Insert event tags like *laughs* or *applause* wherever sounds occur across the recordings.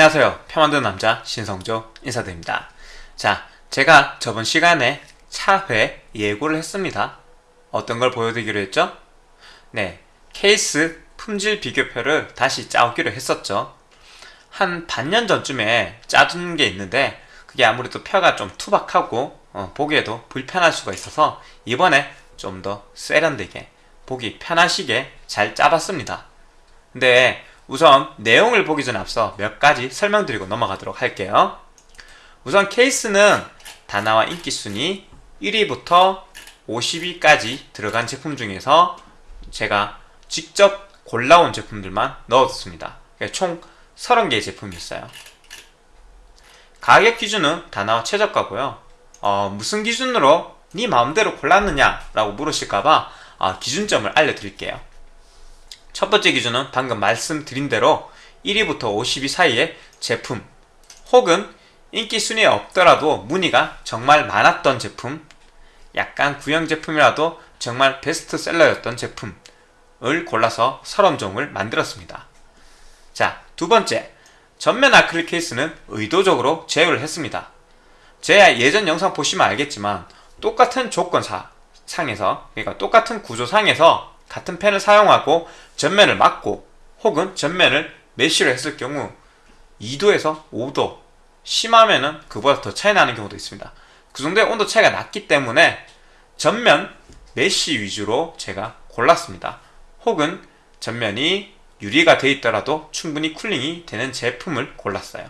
안녕하세요. 표 만드는 남자 신성조 인사드립니다. 자 제가 저번 시간에 차회 예고를 했습니다. 어떤 걸 보여드리기로 했죠? 네 케이스 품질 비교표를 다시 짜오기로 했었죠. 한 반년 전쯤에 짜둔 게 있는데 그게 아무래도 표가 좀 투박하고 어, 보기에도 불편할 수가 있어서 이번에 좀 더 세련되게 보기 편하시게 잘 짜봤습니다. 근데 우선 내용을 보기 전 앞서 몇 가지 설명드리고 넘어가도록 할게요. 우선 케이스는 다나와 인기순위 1위부터 50위까지 들어간 제품 중에서 제가 직접 골라온 제품들만 넣었습니다. 총 30개의 제품이 있어요. 가격 기준은 다나와 최저가고요. 어, 무슨 기준으로 네 마음대로 골랐느냐 라고 물으실까봐 어, 기준점을 알려드릴게요. 첫 번째 기준은 방금 말씀드린 대로 1위부터 50위 사이의 제품 혹은 인기 순위에 없더라도 문의가 정말 많았던 제품 약간 구형 제품이라도 정말 베스트셀러였던 제품을 골라서 서론종을 만들었습니다. 자, 두 번째 전면 아크릴 케이스는 의도적으로 제외를 했습니다. 제 예전 영상 보시면 알겠지만 똑같은 조건사 상에서 그러니까 똑같은 구조상에서 같은 팬을 사용하고 전면을 막고 혹은 전면을 mesh를 했을 경우 2도에서 5도 심하면은 그보다 더 차이 나는 경우도 있습니다. 그 정도의 온도 차이가 났기 때문에 전면 mesh 위주로 제가 골랐습니다. 혹은 전면이 유리가 되어 있더라도 충분히 cooling이 되는 제품을 골랐어요.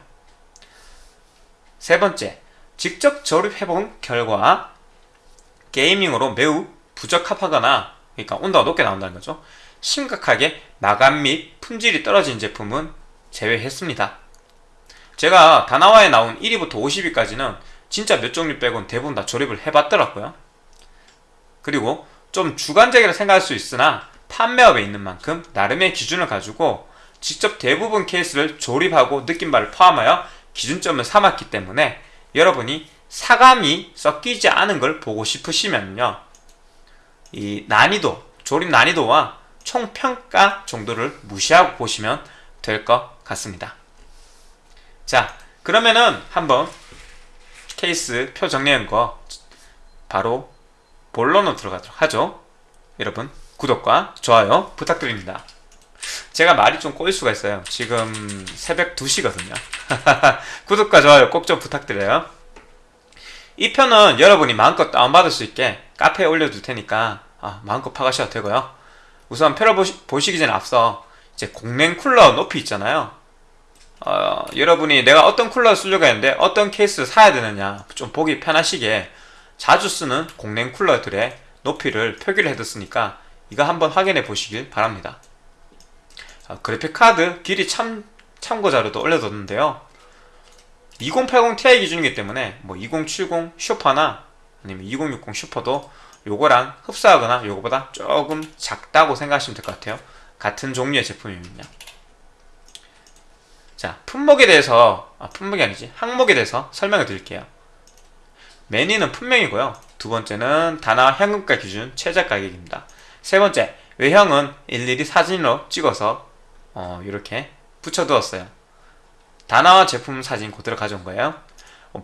세 번째 직접 조립해본 결과 게이밍으로 매우 부적합하거나 그러니까 온도가 높게 나온다는 거죠. 심각하게 마감 및 품질이 떨어진 제품은 제외했습니다. 제가 다나와에 나온 1위부터 50위까지는 진짜 몇 종류 빼곤 대부분 다 조립을 해봤더라고요. 그리고 좀 주관적이라 생각할 수 있으나 판매업에 있는 만큼 나름의 기준을 가지고 직접 대부분 케이스를 조립하고 느낀 바를 포함하여 기준점을 삼았기 때문에 여러분이 사감이 섞이지 않은 걸 보고 싶으시면요 이 난이도, 조립 난이도와 총평가 정도를 무시하고 보시면 될 것 같습니다. 자, 그러면은 한번 케이스 표 정리한 거 바로 본론으로 들어가도록 하죠. 여러분, 구독과 좋아요 부탁드립니다. 제가 말이 좀 꼬일 수가 있어요. 지금 새벽 2시거든요. *laughs* 구독과 좋아요 꼭 좀 부탁드려요. 이 편은 여러분이 마음껏 다운받을 수 있게 카페에 올려둘 테니까 아, 마음껏 파가셔도 되고요. 우선 표를 보시, 보시기 전에 앞서 이제 공랭 쿨러 높이 있잖아요. 어, 여러분이 내가 어떤 쿨러를 쓰려고 했는데 어떤 케이스를 사야 되느냐 좀 보기 편하시게 자주 쓰는 공랭 쿨러들의 높이를 표기를 해뒀으니까 이거 한번 확인해 보시길 바랍니다. 어, 그래픽카드 길이 참, 참고 자료도 올려뒀는데요. 2080 Ti 기준이기 때문에 뭐 2070 슈퍼나 아니면 2060 슈퍼도 요거랑 흡사하거나 요거보다 조금 작다고 생각하시면 될 것 같아요. 같은 종류의 제품이면요 자 품목에 대해서 아 품목이 아니지. 항목에 대해서 설명을 드릴게요. 매니는 품명이고요. 두 번째는 단화 현금가 기준 최저 가격입니다. 세 번째 외형은 일일이 사진으로 찍어서 어, 이렇게 붙여두었어요. 단화 제품 사진 그대로 가져온 거예요.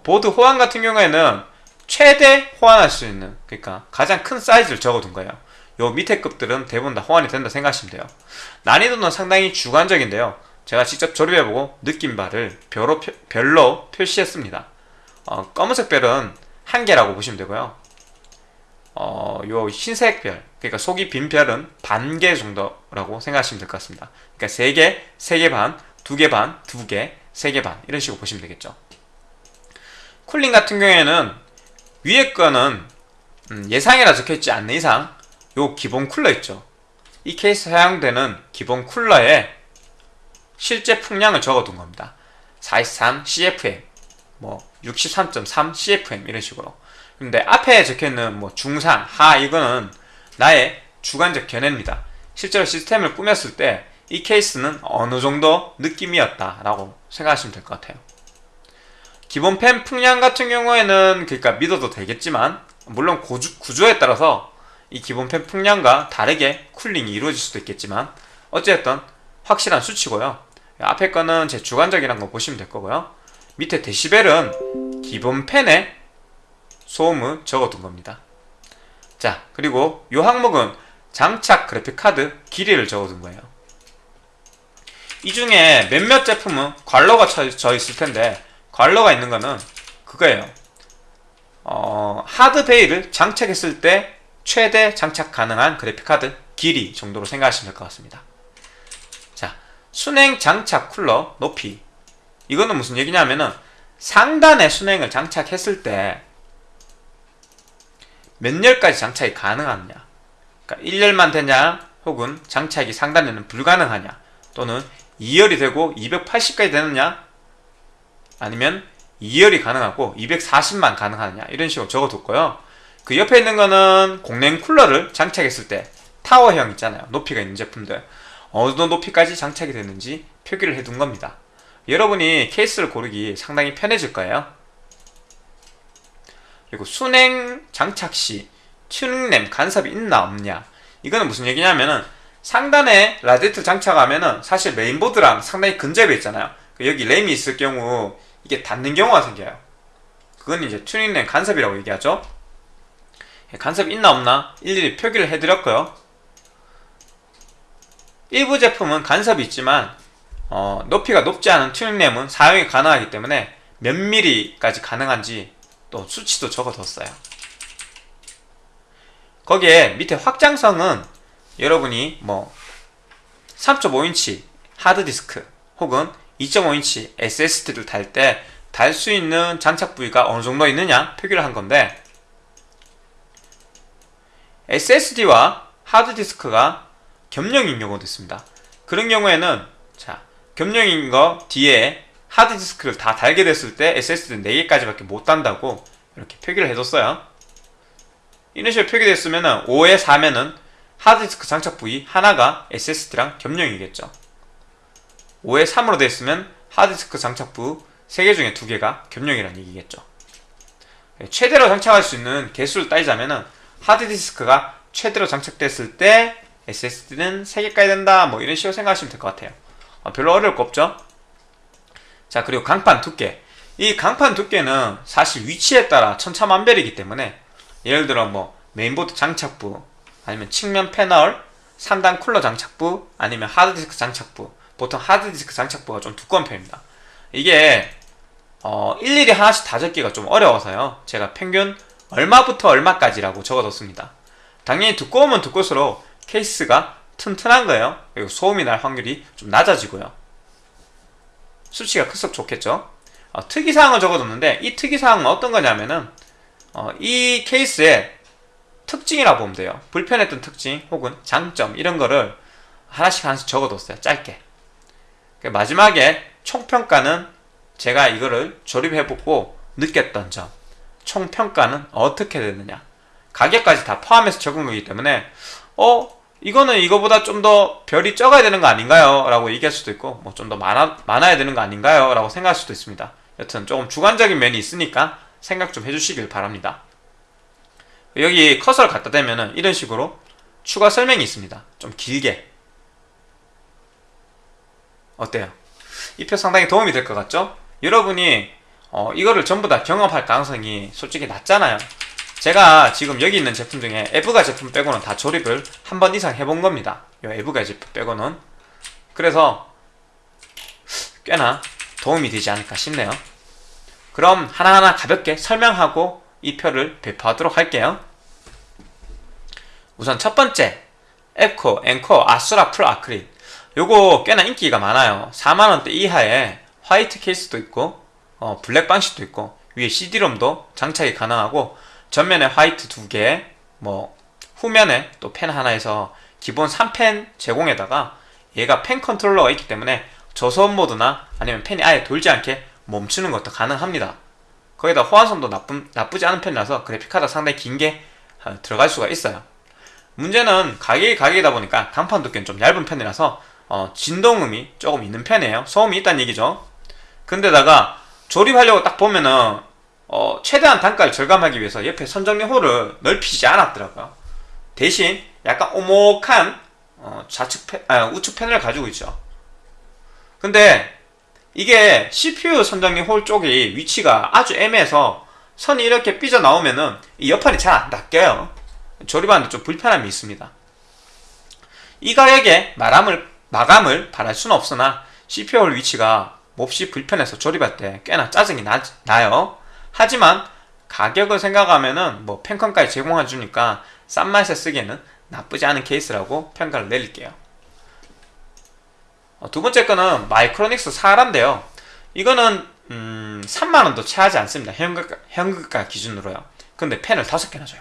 보드 호환 같은 경우에는 최대 호환할 수 있는 그러니까 가장 큰 사이즈를 적어둔 거예요. 요 밑에 급들은 대부분 다 호환이 된다 생각하시면 돼요. 난이도는 상당히 주관적인데요. 제가 직접 조립해보고 느낀 바를 별로, 별로 표시했습니다. 어, 검은색 별은 한 개라고 보시면 되고요. 어, 요 흰색 별 그러니까 속이 빈 별은 반 개 정도라고 생각하시면 될 것 같습니다. 그러니까 3개, 3개 반, 2개 반, 2개, 3개 반 이런 식으로 보시면 되겠죠. cooling 같은 경우에는 위에 거는 음, 예상이라 적혀있지 않는 이상 요 기본 쿨러 있죠. 이 케이스 사용되는 기본 쿨러에 실제 풍량을 적어둔 겁니다. 43 CFM 뭐 63.3 CFM 이런 식으로. 근데 앞에 적혀있는 뭐 중상, 하 이거는 나의 주관적 견해입니다. 실제로 시스템을 꾸몄을 때 이 케이스는 어느 정도 느낌이었다 라고 생각하시면 될 것 같아요 기본 펜 풍량 같은 경우에는 그러니까 믿어도 되겠지만 물론 고주, 구조에 따라서 이 기본 펜 풍량과 다르게 쿨링이 이루어질 수도 있겠지만 어쨌든 확실한 수치고요 앞에 거는 제 주관적이란 거 보시면 될 거고요. 밑에 데시벨은 기본 펜에 소음을 적어둔 겁니다. 자, 그리고 이 항목은 장착 그래픽카드 길이를 적어둔 거예요. 이 중에 몇몇 제품은 관로가 쳐 있을 텐데 관로가 있는 거는 그거예요. 어, 하드 베일을 장착했을 때 최대 장착 가능한 그래픽카드 길이 정도로 생각하시면 될 것 같습니다. 자, 순행 장착 쿨러 높이. 이거는 무슨 얘기냐면은 상단에 순행을 장착했을 때 몇 열까지 장착이 가능하느냐. 그러니까 1열만 되냐, 혹은 장착이 상단에는 불가능하냐, 또는 2열이 되고 280까지 되느냐, 아니면 2열이 가능하고 240만 가능하느냐, 이런 식으로 적어뒀고요. 그 옆에 있는 거는 공냉 쿨러를 장착했을 때 타워형 있잖아요. 높이가 있는 제품들. 어느 정도 높이까지 장착이 되는지 표기를 해둔 겁니다. 여러분이 케이스를 고르기 상당히 편해질 거예요. 그리고 수냉 장착 시 튜닝램 간섭이 있나 없냐 이거는 무슨 얘기냐면은 상단에 라디에이터 장착하면은 사실 메인보드랑 상당히 근접해 있잖아요 그 여기 램이 있을 경우 이게 닿는 경우가 생겨요. 그건 이제 튜닝램 간섭이라고 얘기하죠. 예, 간섭이 있나 없나 일일이 표기를 해드렸고요. 일부 제품은 간섭이 있지만 어, 높이가 높지 않은 튜닝램은 사용이 가능하기 때문에 몇 미리까지 가능한지 또 수치도 적어뒀어요. 거기에 밑에 확장성은 여러분이 뭐 3.5인치 하드디스크 혹은 2.5인치 SSD를 달 때 달 수 있는 장착 부위가 어느 정도 있느냐 표기를 한 건데 SSD와 하드디스크가 겸용인 경우도 있습니다. 그런 경우에는 자 겸용인 거 뒤에 하드디스크를 다 달게 됐을 때 SSD는 4개까지밖에 못 단다고 이렇게 표기를 해뒀어요. 이런 식으로 표기됐으면 5에 4면은 하드디스크 장착 부위 하나가 SSD랑 겸용이겠죠. 5에 3으로 됐으면 하드디스크 장착부 3개 중에 2개가 겸용이라는 얘기겠죠. 최대로 장착할 수 있는 개수를 따지자면 하드디스크가 최대로 장착됐을 때 SSD는 3개까지 된다 뭐 이런 식으로 생각하시면 될 것 같아요. 어, 별로 어려울 거 없죠? 자 그리고 강판 두께 이 강판 두께는 사실 위치에 따라 천차만별이기 때문에 예를 들어 뭐 메인보드 장착부 아니면 측면 패널 3단 쿨러 장착부 아니면 하드디스크 장착부 보통 하드디스크 장착부가 좀 두꺼운 편입니다. 이게 어, 일일이 하나씩 다 적기가 좀 어려워서요. 제가 평균 얼마부터 얼마까지라고 적어뒀습니다. 당연히 두꺼우면 두꺼울수록 케이스가 튼튼한 거예요. 그리고 소음이 날 확률이 좀 낮아지고요. 수치가 클수록 좋겠죠. 어, 특이사항을 적어뒀는데 이 특이사항은 어떤 거냐면은 어, 이 케이스의 특징이라고 보면 돼요. 불편했던 특징 혹은 장점 이런 거를 하나씩 하나씩 적어뒀어요. 짧게. 그 마지막에 총평가는 제가 이거를 조립해보고 느꼈던 점 총평가는 어떻게 되느냐. 가격까지 다 포함해서 적은 거기 때문에 어 이거는 이거보다 좀 더 별이 적어야 되는 거 아닌가요? 라고 얘기할 수도 있고 뭐 좀 더 많아, 많아야 되는 거 아닌가요? 라고 생각할 수도 있습니다. 여튼 조금 주관적인 면이 있으니까 생각 좀 해주시길 바랍니다. 여기 커서를 갖다 대면 은 이런 식으로 추가 설명이 있습니다. 좀 길게 어때요? 이 표 상당히 도움이 될 것 같죠? 여러분이 어, 이거를 전부 다 경험할 가능성이 솔직히 낮잖아요. 제가 지금 여기 있는 제품 중에 에브가 제품 빼고는 다 조립을 한 번 이상 해본 겁니다. 이 에브가 제품 빼고는. 그래서 꽤나 도움이 되지 않을까 싶네요. 그럼 하나하나 가볍게 설명하고 이 표를 배포하도록 할게요. 우선 첫 번째 앱코, 엔코어, 아수라 full 아크릴 요거 꽤나 인기가 많아요 4만원대 이하에 화이트 케이스도 있고 어, 블랙 방식도 있고 위에 CD롬도 장착이 가능하고 전면에 화이트 두 개, 뭐 후면에 또 펜 하나에서 기본 3펜 제공에다가 얘가 펜 컨트롤러가 있기 때문에 저소음 모드나 아니면 펜이 아예 돌지 않게 멈추는 것도 가능합니다. 거기다 호환성도 나쁜, 나쁘지 않은 편이라서 그래픽카드 상당히 긴게 어, 들어갈 수가 있어요. 문제는 가격이 가격이다 보니까 강판 두께는 좀 얇은 편이라서 어, 진동음이 조금 있는 편이에요. 소음이 있다는 얘기죠. 근데다가 조립하려고 딱 보면은 어, 최대한 단가를 절감하기 위해서 옆에 선정리 홀을 넓히지 않았더라고요. 대신 약간 오목한 어, 좌측 펜, 아, 우측 패널을 가지고 있죠. 근데 이게 CPU 선정리 홀 쪽이 위치가 아주 애매해서 선이 이렇게 삐져 나오면은 이 옆판이 잘 안 닦여요. 조립하는데 좀 불편함이 있습니다. 이 가격에 마감을, 마감을 바랄 수는 없으나 CPU 홀 위치가 몹시 불편해서 조립할 때 꽤나 짜증이 나, 나요. 하지만 가격을 생각하면은 뭐 팬컨까지 제공해 주니까 싼 맛에 쓰기에는 나쁘지 않은 케이스라고 평가를 내릴게요. 어, 두 번째 거는 마이크로닉스 사라인데요. 이거는 음, 3만원도 채하지 않습니다. 현금가, 현금가 기준으로요. 근데 펜을 5개나 줘요.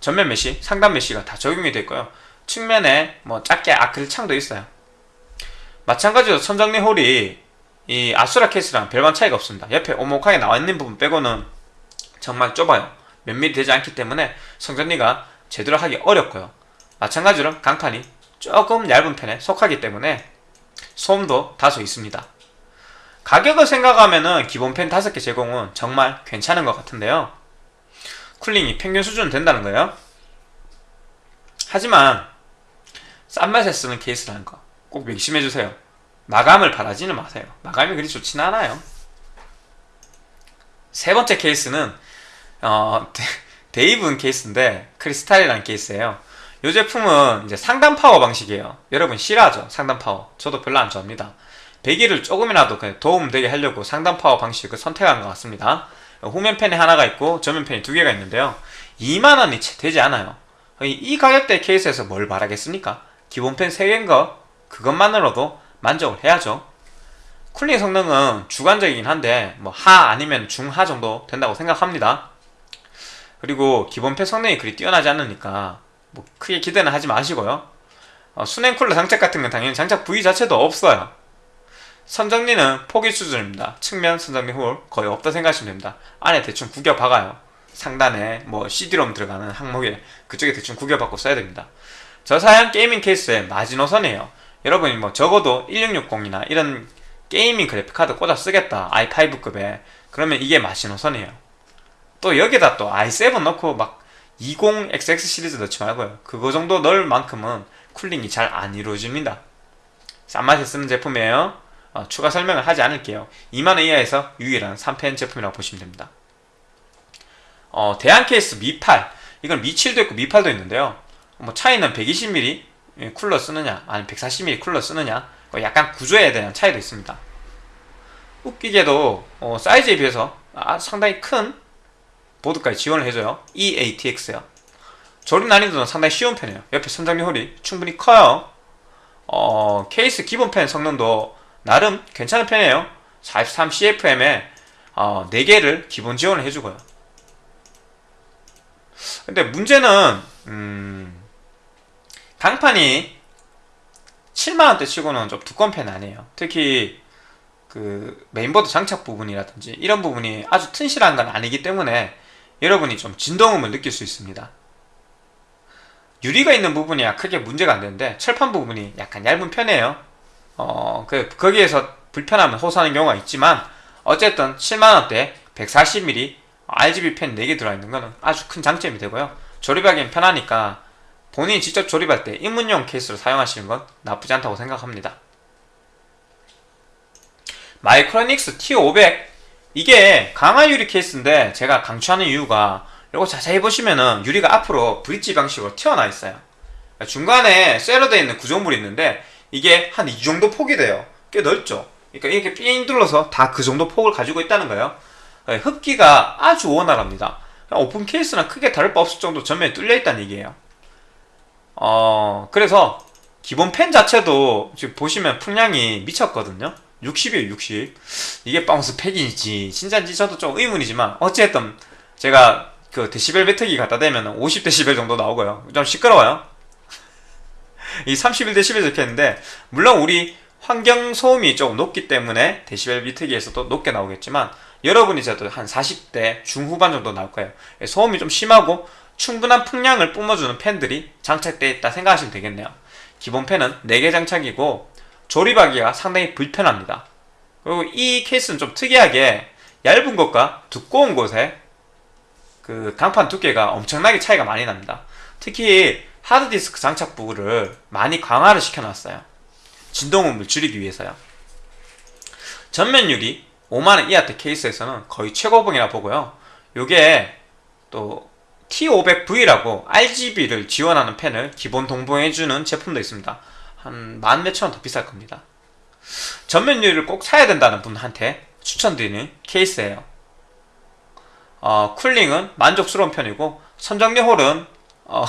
전면 메시, 상단 메시가 다 적용이 되고요. 측면에 뭐 작게 아크릴 창도 있어요. 마찬가지로 선정리 홀이 이 아수라 케이스랑 별반 차이가 없습니다. 옆에 오목하게 나와 있는 부분 빼고는 정말 좁아요. 몇 미리 되지 않기 때문에 성정리가 제대로 하기 어렵고요. 마찬가지로 강판이 조금 얇은 편에 속하기 때문에 소음도 다소 있습니다. 가격을 생각하면 은 기본 펜 5개 제공은 정말 괜찮은 것 같은데요. 쿨링이 평균 수준 된다는 거예요. 하지만 싼 맛에 쓰는 케이스라는 거 꼭 명심해주세요. 마감을 바라지는 마세요. 마감이 그리 좋진 않아요. 세 번째 케이스는 어, 데이븐 케이스인데 크리스탈이라는 케이스예요. 이 제품은 이제 상단 파워 방식이에요. 여러분 싫어하죠? 상단 파워. 저도 별로 안 좋아합니다. 배기를 조금이라도 도움되게 하려고 상단 파워 방식을 선택한 것 같습니다. 후면 팬이 하나가 있고 전면 팬이 두 개가 있는데요. 2만원이 채 되지 않아요. 이 가격대 케이스에서 뭘 바라겠습니까? 기본 팬 3개인 거 그것만으로도 만족을 해야죠. cooling 성능은 주관적이긴 한데 뭐 하 아니면 중하 정도 된다고 생각합니다. 그리고 기본 팬 성능이 그리 뛰어나지 않으니까 뭐 크게 기대는 하지 마시고요. 어, 수냉 쿨러 장착 같은 건 당연히 장착 부위 자체도 없어요. 선정리는 포기 수준입니다. 측면 선정리 홀 거의 없다 생각하시면 됩니다. 안에 대충 구겨 박아요. 상단에 뭐 CD롬 들어가는 항목에 그쪽에 대충 구겨 박고 써야 됩니다. 저사양 gaming 케이스의 마지노선이에요. 여러분이 뭐 적어도 1660이나 이런 gaming 그래픽카드 꽂아 쓰겠다 i5급에. 그러면 이게 마지노선이에요. 또 여기다 또 i7 넣고 막 20XX 시리즈 넣지 말고요. 그거 정도 넣을 만큼은 cooling이 잘 안 이루어집니다. 싼 맛에 쓰는 제품이에요. 어, 추가 설명을 하지 않을게요. 2만원 이하에서 유일한 3팬 제품이라고 보시면 됩니다. 어, 대한 케이스 미8 이건 미7도 있고 미8도 있는데요 뭐 차이는 120mm 예, 쿨러 쓰느냐 아니면 140mm 쿨러 쓰느냐 뭐 약간 구조에 대한 차이도 있습니다. 웃기게도 어, 사이즈에 비해서 아, 상당히 큰 보드까지 지원을 해줘요. EATX요. 조립 난이도는 상당히 쉬운 편이에요. 옆에 선장리 홀이 충분히 커요. 어, 케이스 기본 펜 성능도 나름 괜찮은 편이에요. 43CFM에 어, 4개를 기본 지원을 해주고요. 근데 문제는 음, 강판이 7만원대 치고는 좀 두꺼운 편 아니에요. 특히 그 메인보드 장착 부분이라든지 이런 부분이 아주 튼실한 건 아니기 때문에 여러분이 좀 진동음을 느낄 수 있습니다. 유리가 있는 부분이야 크게 문제가 안 되는데 철판 부분이 약간 얇은 편이에요. 어, 그, 거기에서 불편함을 호소하는 경우가 있지만 어쨌든 7만원대 140mm RGB 펜 4개 들어있는 거는 아주 큰 장점이 되고요. 조립하기엔 편하니까 본인이 직접 조립할 때 입문용 케이스로 사용하시는 건 나쁘지 않다고 생각합니다. 마이크로닉스 T500 이게 강화 유리 케이스인데 제가 강추하는 이유가 이거 자세히 보시면은 유리가 앞으로 브릿지 방식으로 튀어나와 있어요. 중간에 쇠로 되어 있는 구조물이 있는데 이게 한 이 정도 폭이 돼요. 꽤 넓죠. 그러니까 이렇게 삥 둘러서 다 그 정도 폭을 가지고 있다는 거예요. 흡기가 아주 원활합니다. 오픈 케이스랑 크게 다를 바 없을 정도 전면에 뚫려 있다는 얘기예요. 어 그래서 기본 팬 자체도 지금 보시면 풍량이 미쳤거든요. 60이에요 60 이게 뻥스펙인지. 진짜인지 저도 좀 의문이지만 어쨌든 제가 그 데시벨 배터기 갖다 대면 50데시벨 정도 나오고요. 좀 시끄러워요. *laughs* 이 31데시벨 적혀있는데 물론 우리 환경 소음이 조금 높기 때문에 데시벨 비트기에서도 높게 나오겠지만 여러분이 저도 한 40대 중후반 정도 나올 거예요. 소음이 좀 심하고 충분한 풍량을 뿜어주는 팬들이 장착되어 있다 생각하시면 되겠네요. 기본 팬은 4개 장착이고 조립하기가 상당히 불편합니다. 그리고 이 케이스는 좀 특이하게 얇은 것과 두꺼운 곳에 그 강판 두께가 엄청나게 차이가 많이 납니다. 특히 하드디스크 장착 부를 많이 강화를 시켜놨어요. 진동음을 줄이기 위해서요. 전면 유리 5만원 이하대 케이스에서는 거의 최고봉이라 보고요. 요게 또 T500V라고 RGB를 지원하는 펜을 기본 동봉해주는 제품도 있습니다. 한 만 몇천 원 더 비쌀 겁니다. 전면 유리를 꼭 사야 된다는 분한테 추천드리는 케이스예요. 어, 쿨링은 만족스러운 편이고 선정리 홀은 어,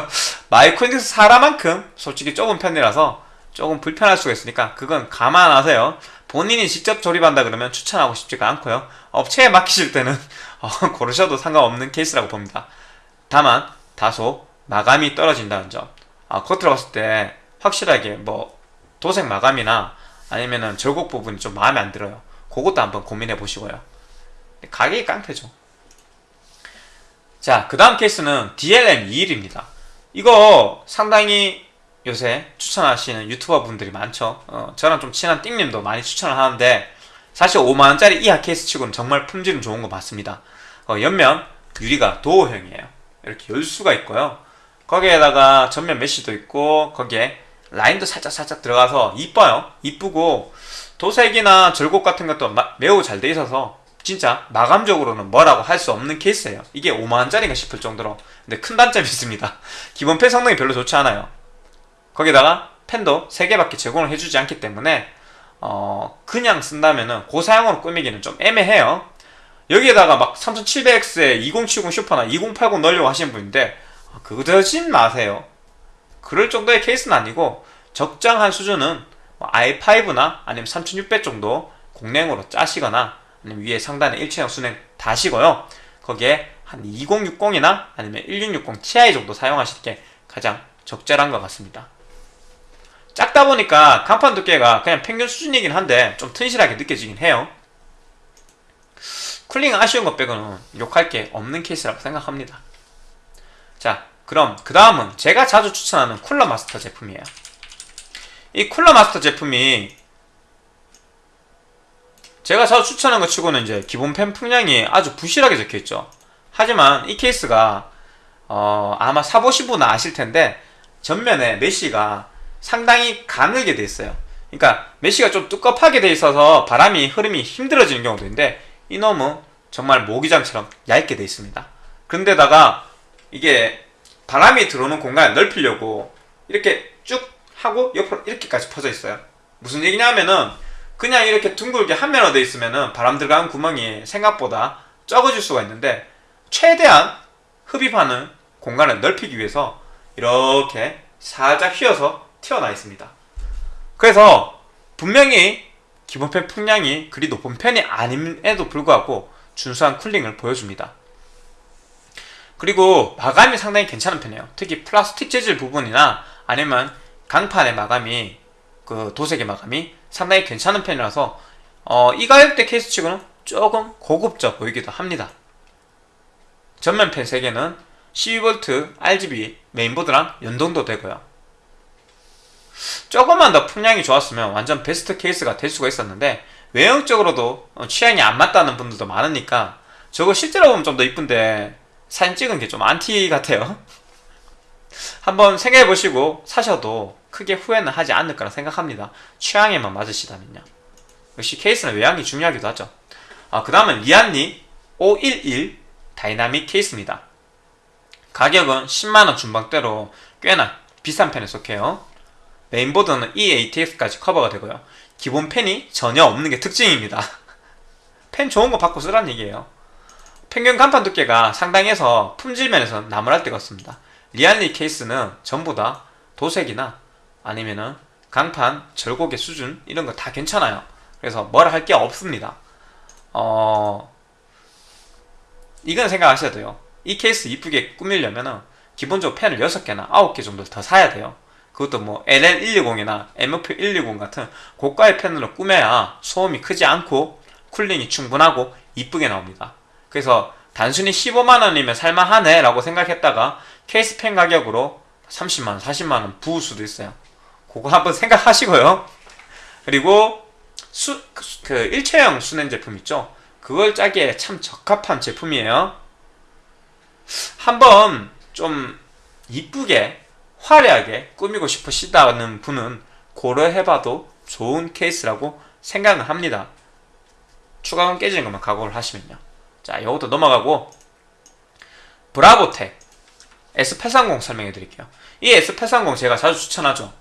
*laughs* 마이크로닉스 사라만큼 솔직히 좁은 편이라서 조금 불편할 수가 있으니까 그건 감안하세요. 본인이 직접 조립한다 그러면 추천하고 싶지가 않고요. 업체에 맡기실 때는 *laughs* 어, 고르셔도 상관없는 케이스라고 봅니다. 다만 다소 마감이 떨어진다는 점. 아, 겉으로 봤을 때 확실하게 뭐 도색 마감이나 아니면은 절곡 부분이 좀 마음에 안 들어요. 그것도 한번 고민해 보시고요. 가격이 깡패죠. 자, 그 다음 케이스는 DLM21입니다. 이거 상당히 요새 추천하시는 유튜버 분들이 많죠. 어, 저랑 좀 친한 띵님도 많이 추천을 하는데 사실 5만원짜리 이하 케이스 치고는 정말 품질은 좋은 거 맞습니다. 어, 옆면 유리가 도어형이에요. 이렇게 열 수가 있고요. 거기에다가 전면 메쉬도 있고 거기에 라인도 살짝 살짝 들어가서 이뻐요. 이쁘고 도색이나 절곡 같은 것도 매우 잘 돼 있어서 진짜 마감적으로는 뭐라고 할 수 없는 케이스예요. 이게 5만원짜리가 싶을 정도로 근데 큰 단점이 *laughs* 있습니다. 기본 펜 성능이 별로 좋지 않아요. 거기다가 펜도 3개밖에 제공을 해주지 않기 때문에 어 그냥 쓴다면 은 고사양으로 꾸미기는 좀 애매해요. 여기에다가 막 3700X에 2070 슈퍼나 2080 넣으려고 하시는 분인데 그러진 마세요. 그럴 정도의 케이스는 아니고 적정한 수준은 뭐 i5나 아니면 3600 정도 공랭으로 짜시거나 아니면 위에 상단에 일체형 순행 다시고요. 거기에 한 2060이나 아니면 1660 Ti 정도 사용하실 게 가장 적절한 것 같습니다. 작다 보니까 간판 두께가 그냥 평균 수준이긴 한데 좀 튼실하게 느껴지긴 해요. cooling 아쉬운 것 빼고는 욕할 게 없는 케이스라고 생각합니다. 자, 그럼 그 다음은 제가 자주 추천하는 쿨러 마스터 제품이에요. 이 쿨러 마스터 제품이 제가 자주 추천한 것 치고는 이제 기본 팬 풍량이 아주 부실하게 적혀있죠. 하지만 이 케이스가 어, 아마 사보신 분은 아실 텐데 전면에 mesh가 상당히 가늘게 돼 있어요. 그러니까 메쉬가 좀 두껍하게 돼 있어서 바람이 흐름이 힘들어지는 경우도 있는데 이놈은 정말 모기장처럼 얇게 돼 있습니다. 그런데다가 이게 바람이 들어오는 공간을 넓히려고 이렇게 쭉 하고 옆으로 이렇게까지 퍼져 있어요. 무슨 얘기냐 하면은 그냥 이렇게 둥글게 한 면으로 돼 있으면은 바람 들어가는 구멍이 생각보다 적어질 수가 있는데 최대한 흡입하는 공간을 넓히기 위해서 이렇게 살짝 휘어서 튀어나 있습니다. 그래서 분명히 기본펜 풍량이 그리 높은 편이 아님에도 불구하고 준수한 쿨링을 보여줍니다. 그리고 마감이 상당히 괜찮은 편이에요. 특히 플라스틱 재질 부분이나 아니면 강판의 마감이 그 도색의 마감이 상당히 괜찮은 편이라서 어, 이 가격대 케이스 치고는 조금 고급져 보이기도 합니다. 전면팬 3개는 12V RGB 메인보드랑 연동도 되고요. 조금만 더 풍량이 좋았으면 완전 베스트 케이스가 될 수가 있었는데 외형적으로도 취향이 안 맞다는 분들도 많으니까 저거 실제로 보면 좀 더 이쁜데 사진 찍은 게 좀 안티 같아요. *laughs* 한번 생각해 보시고 사셔도 크게 후회는 하지 않을 거라 생각합니다. 취향에만 맞으시다면요. 역시 케이스는 외양이 중요하기도 하죠. 아, 그 다음은 리안리 511 다이나믹 케이스입니다. 가격은 10만원 중반대로 꽤나 비싼 편에 속해요 메인보드는 EATX까지 커버가 되고요 기본 팬이 전혀 없는 게 특징입니다 *laughs* 팬 좋은 거 받고 쓰라는 얘기예요 평균 강판 두께가 상당해서 품질 면에서 나무랄 데가 없습니다. 리안리 케이스는 전부 다 도색이나 아니면은 강판, 절곡의 수준 이런 거 다 괜찮아요. 그래서 뭐라 할 게 없습니다. 어... 이건 생각하셔야 돼요. 이 케이스 이쁘게 꾸밀려면 은 기본적으로 팬을 6개나 9개 정도 더 사야 돼요. 그것도 뭐 LL120이나 MF120 같은 고가의 팬으로 꾸며야 소음이 크지 않고 cooling이 충분하고 이쁘게 나옵니다. 그래서 단순히 15만원이면 살만하네 라고 생각했다가 케이스 팬 가격으로 30만원, 40만원 부을 수도 있어요. 그거 한번 생각하시고요. 그리고 수, 그 일체형 수냉 제품 있죠? 그걸 짜기에 참 적합한 제품이에요. 한번 좀 이쁘게 화려하게 꾸미고 싶으시다는 분은 고려해봐도 좋은 케이스라고 생각을 합니다. 추가금 깨지는 것만 각오를 하시면요. 자, 이것도 넘어가고 브라보텍 S830 설명해 드릴게요. 이 S830 제가 자주 추천하죠.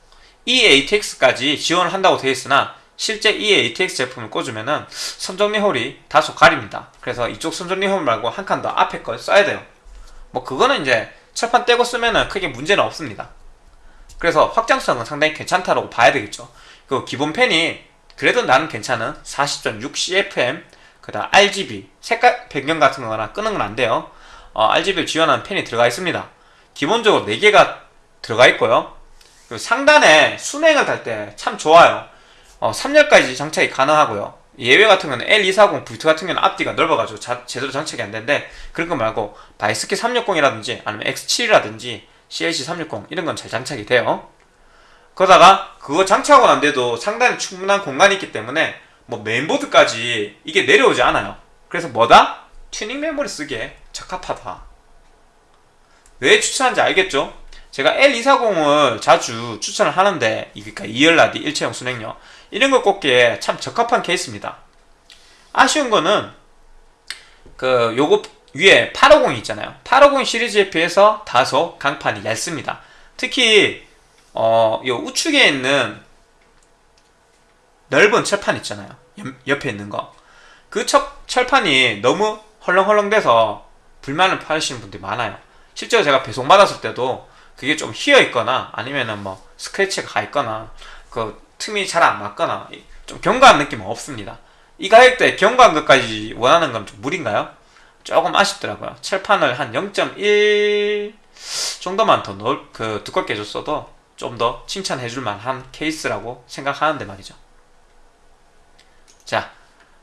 이 ATX까지 지원을 한다고 되어 있으나 실제 이 ATX 제품을 꽂으면 은 선정리 홀이 다소 가립니다. 그래서 이쪽 선정리 홀 말고 한 칸 더 앞에 걸 써야 돼요. 뭐 그거는 이제 철판 떼고 쓰면은 크게 문제는 없습니다. 그래서 확장성은 상당히 괜찮다고 봐야 되겠죠. 그 기본 펜이 그래도 나는 괜찮은 40.6 CFM 그다음 RGB 색깔 변경 같은 거나 끄는 건 안 돼요. 어, RGB를 지원하는 펜이 들어가 있습니다. 기본적으로 4개가 들어가 있고요. 그리고 상단에 순행을 달 때 참 좋아요. 어, 3열까지 장착이 가능하고요. 예외 같은 경우는 L240 V2 같은 경우는 앞뒤가 넓어가지고 자- 제대로 장착이 안 되는데 그런 거 말고 바이스키 360이라든지 아니면 X7이라든지 CLC 360 이런 건 잘 장착이 돼요. 그러다가 그거 장착하고 난 데도 상당히 충분한 공간이 있기 때문에 뭐 메인보드까지 이게 내려오지 않아요. 그래서 뭐다? 튜닝 메모리 쓰기에 적합하다. 왜 추천하는지 알겠죠? 제가 L240을 자주 추천을 하는데 이- 그러니까 2열 라디 일체형 수냉쿨러 이런 거 꽂기에 참 적합한 케이스입니다. 아쉬운 거는 그 요거 위에 850이 있잖아요. 850 시리즈에 비해서 다소 강판이 얇습니다. 특히 어, 요 우측에 있는 넓은 철판 있잖아요. 옆, 옆에 있는 거. 그 철, 철판이 너무 헐렁헐렁돼서 불만을 표하시는 분들이 많아요. 실제로 제가 배송받았을 때도 그게 좀 휘어 있거나 아니면은 뭐 스크래치가 가 있거나 그 틈이 잘 안 맞거나 좀 견고한 느낌은 없습니다. 이 가격대에 견고한 것까지 원하는 건 좀 무리인가요? 조금 아쉽더라고요. 철판을 한 0.1 정도만 더 넓, 그 두껍게 해줬어도 좀 더 칭찬해 줄 만한 케이스라고 생각하는데 말이죠. 자,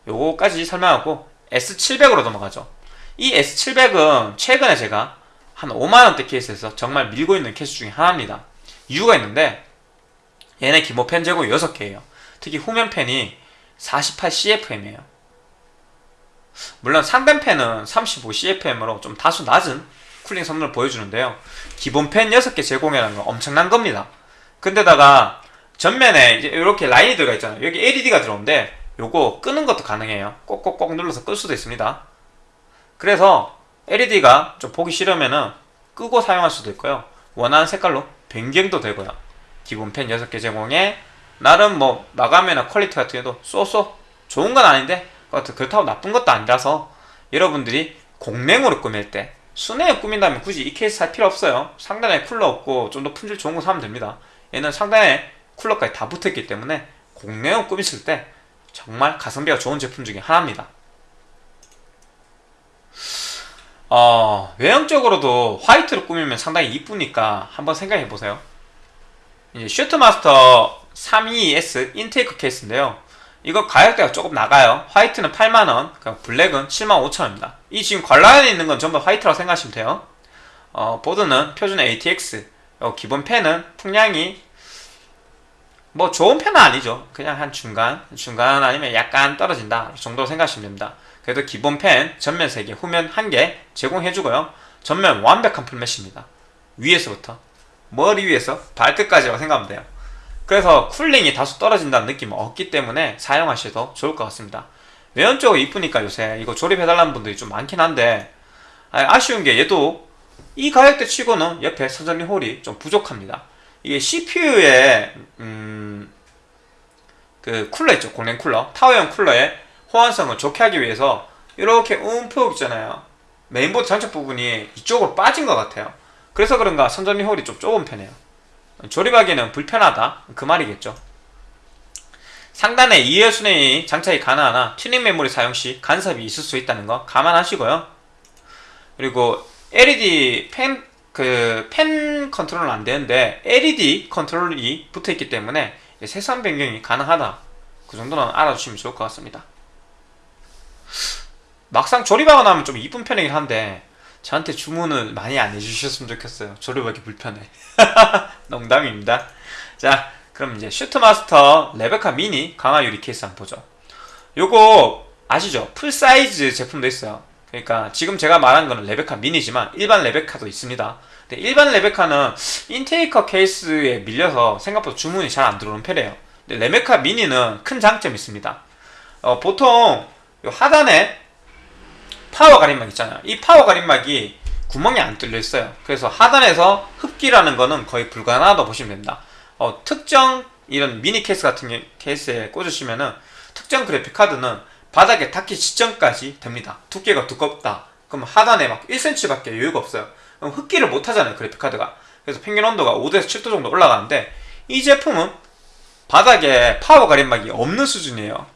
요거까지 설명하고 S700으로 넘어가죠. 이 S700은 최근에 제가 한 5만원대 케이스에서 정말 밀고 있는 케이스 중에 하나입니다. 이유가 있는데 얘네 기본 펜 제공 6개예요. 특히 후면 펜이 48CFM이에요. 물론 상단 펜은 35CFM으로 좀 다소 낮은 쿨링 성능을 보여주는데요. 기본 펜 6개 제공이라는 건 엄청난 겁니다. 근데다가 전면에 이제 이렇게 라인이 들어가 있잖아요. 여기 LED가 들어오는데 요거 끄는 것도 가능해요. 꼭꼭꼭 눌러서 끌 수도 있습니다. 그래서 LED가 좀 보기 싫으면은 끄고 사용할 수도 있고요. 원하는 색깔로 변경도 되고요. 기본 팬 6개 제공에 나름 뭐 마감이나 퀄리티 같은 경우도 so so 좋은 건 아닌데 그렇다고 나쁜 것도 아니라서 여러분들이 공랭으로 꾸밀 때 수냉에 꾸민다면 굳이 이 케이스 살 필요 없어요. 상단에 쿨러 없고 좀 더 품질 좋은 거 사면 됩니다. 얘는 상단에 쿨러까지 다 붙어있기 때문에 공랭으로 꾸미실 때 정말 가성비가 좋은 제품 중에 하나입니다. 어, 외형적으로도 화이트로 꾸미면 상당히 이쁘니까 한번 생각해 보세요. 이제 슈트마스터 32S 인테이크 케이스인데요. 이거 가격대가 조금 나가요. 화이트는 8만원, 블랙은 75,000원입니다. 이 지금 관라인에 있는 건 전부 화이트라고 생각하시면 돼요. 어, 보드는 표준 ATX, 어, 기본 펜은 풍량이 뭐 좋은 편은 아니죠. 그냥 한 중간, 중간 아니면 약간 떨어진다 정도로 생각하시면 됩니다. 그래도 기본 펜 전면 3개, 후면 1개 제공해주고요. 전면 완벽한 풀메시입니다. 위에서부터 머리 위에서 발끝까지라고 생각하면 돼요. 그래서 쿨링이 다소 떨어진다는 느낌은 없기 때문에 사용하셔도 좋을 것 같습니다. 외연 쪽이 이쁘니까 요새 이거 조립해달라는 분들이 좀 많긴 한데 아, 아쉬운 게 얘도 이 가격대 치고는 옆에 선정리 홀이 좀 부족합니다. 이게 CPU에 음, 그 쿨러 있죠 공랭 쿨러 타워형 쿨러의 호환성을 좋게 하기 위해서 이렇게 움푹 있잖아요 메인보드 장착 부분이 이쪽으로 빠진 것 같아요 그래서 그런가 선정리 홀이 좀 좁은 편이에요 조립하기는 불편하다 그 말이겠죠 상단에 2열 수냉이 장착이 가능하나 튜닝 메모리 사용 시 간섭이 있을 수 있다는 거 감안하시고요 그리고 LED 팬, 그, 팬 컨트롤은 안 되는데, LED 컨트롤이 붙어 있기 때문에, 색상 변경이 가능하다. 그 정도는 알아주시면 좋을 것 같습니다. 막상 조립하고 나면 좀 이쁜 편이긴 한데, 저한테 주문을 많이 안 해주셨으면 좋겠어요. 조립하기 불편해. *laughs* 농담입니다. 자, 그럼 이제 슈트마스터 레베카 미니 강화 유리 케이스 한번 보죠. 요거 아시죠? full size 제품도 있어요. 그러니까 지금 제가 말한 거는 레베카 미니지만 일반 레베카도 있습니다. 근데 일반 레베카는 인테이커 케이스에 밀려서 생각보다 주문이 잘 안 들어오는 편이에요. 근데 레베카 미니는 큰 장점이 있습니다. 어, 보통 하단에 파워 가림막 있잖아요. 이 파워 가림막이 구멍이 안 뚫려 있어요. 그래서 하단에서 흡기라는 거는 거의 불가능하다고 보시면 됩니다. 어, 특정 이런 미니 케이스 같은 게, 케이스에 꽂으시면은 특정 그래픽 카드는 바닥에 닿기 직전까지 됩니다. 두께가 두껍다. 그럼 하단에 막 1cm밖에 여유가 없어요. 그럼 흡기를 못 하잖아요, 그래픽 카드가. 그래서 평균 온도가 5도에서 7도 정도 올라가는데 이 제품은 바닥에 파워 가림막이 없는 수준이에요.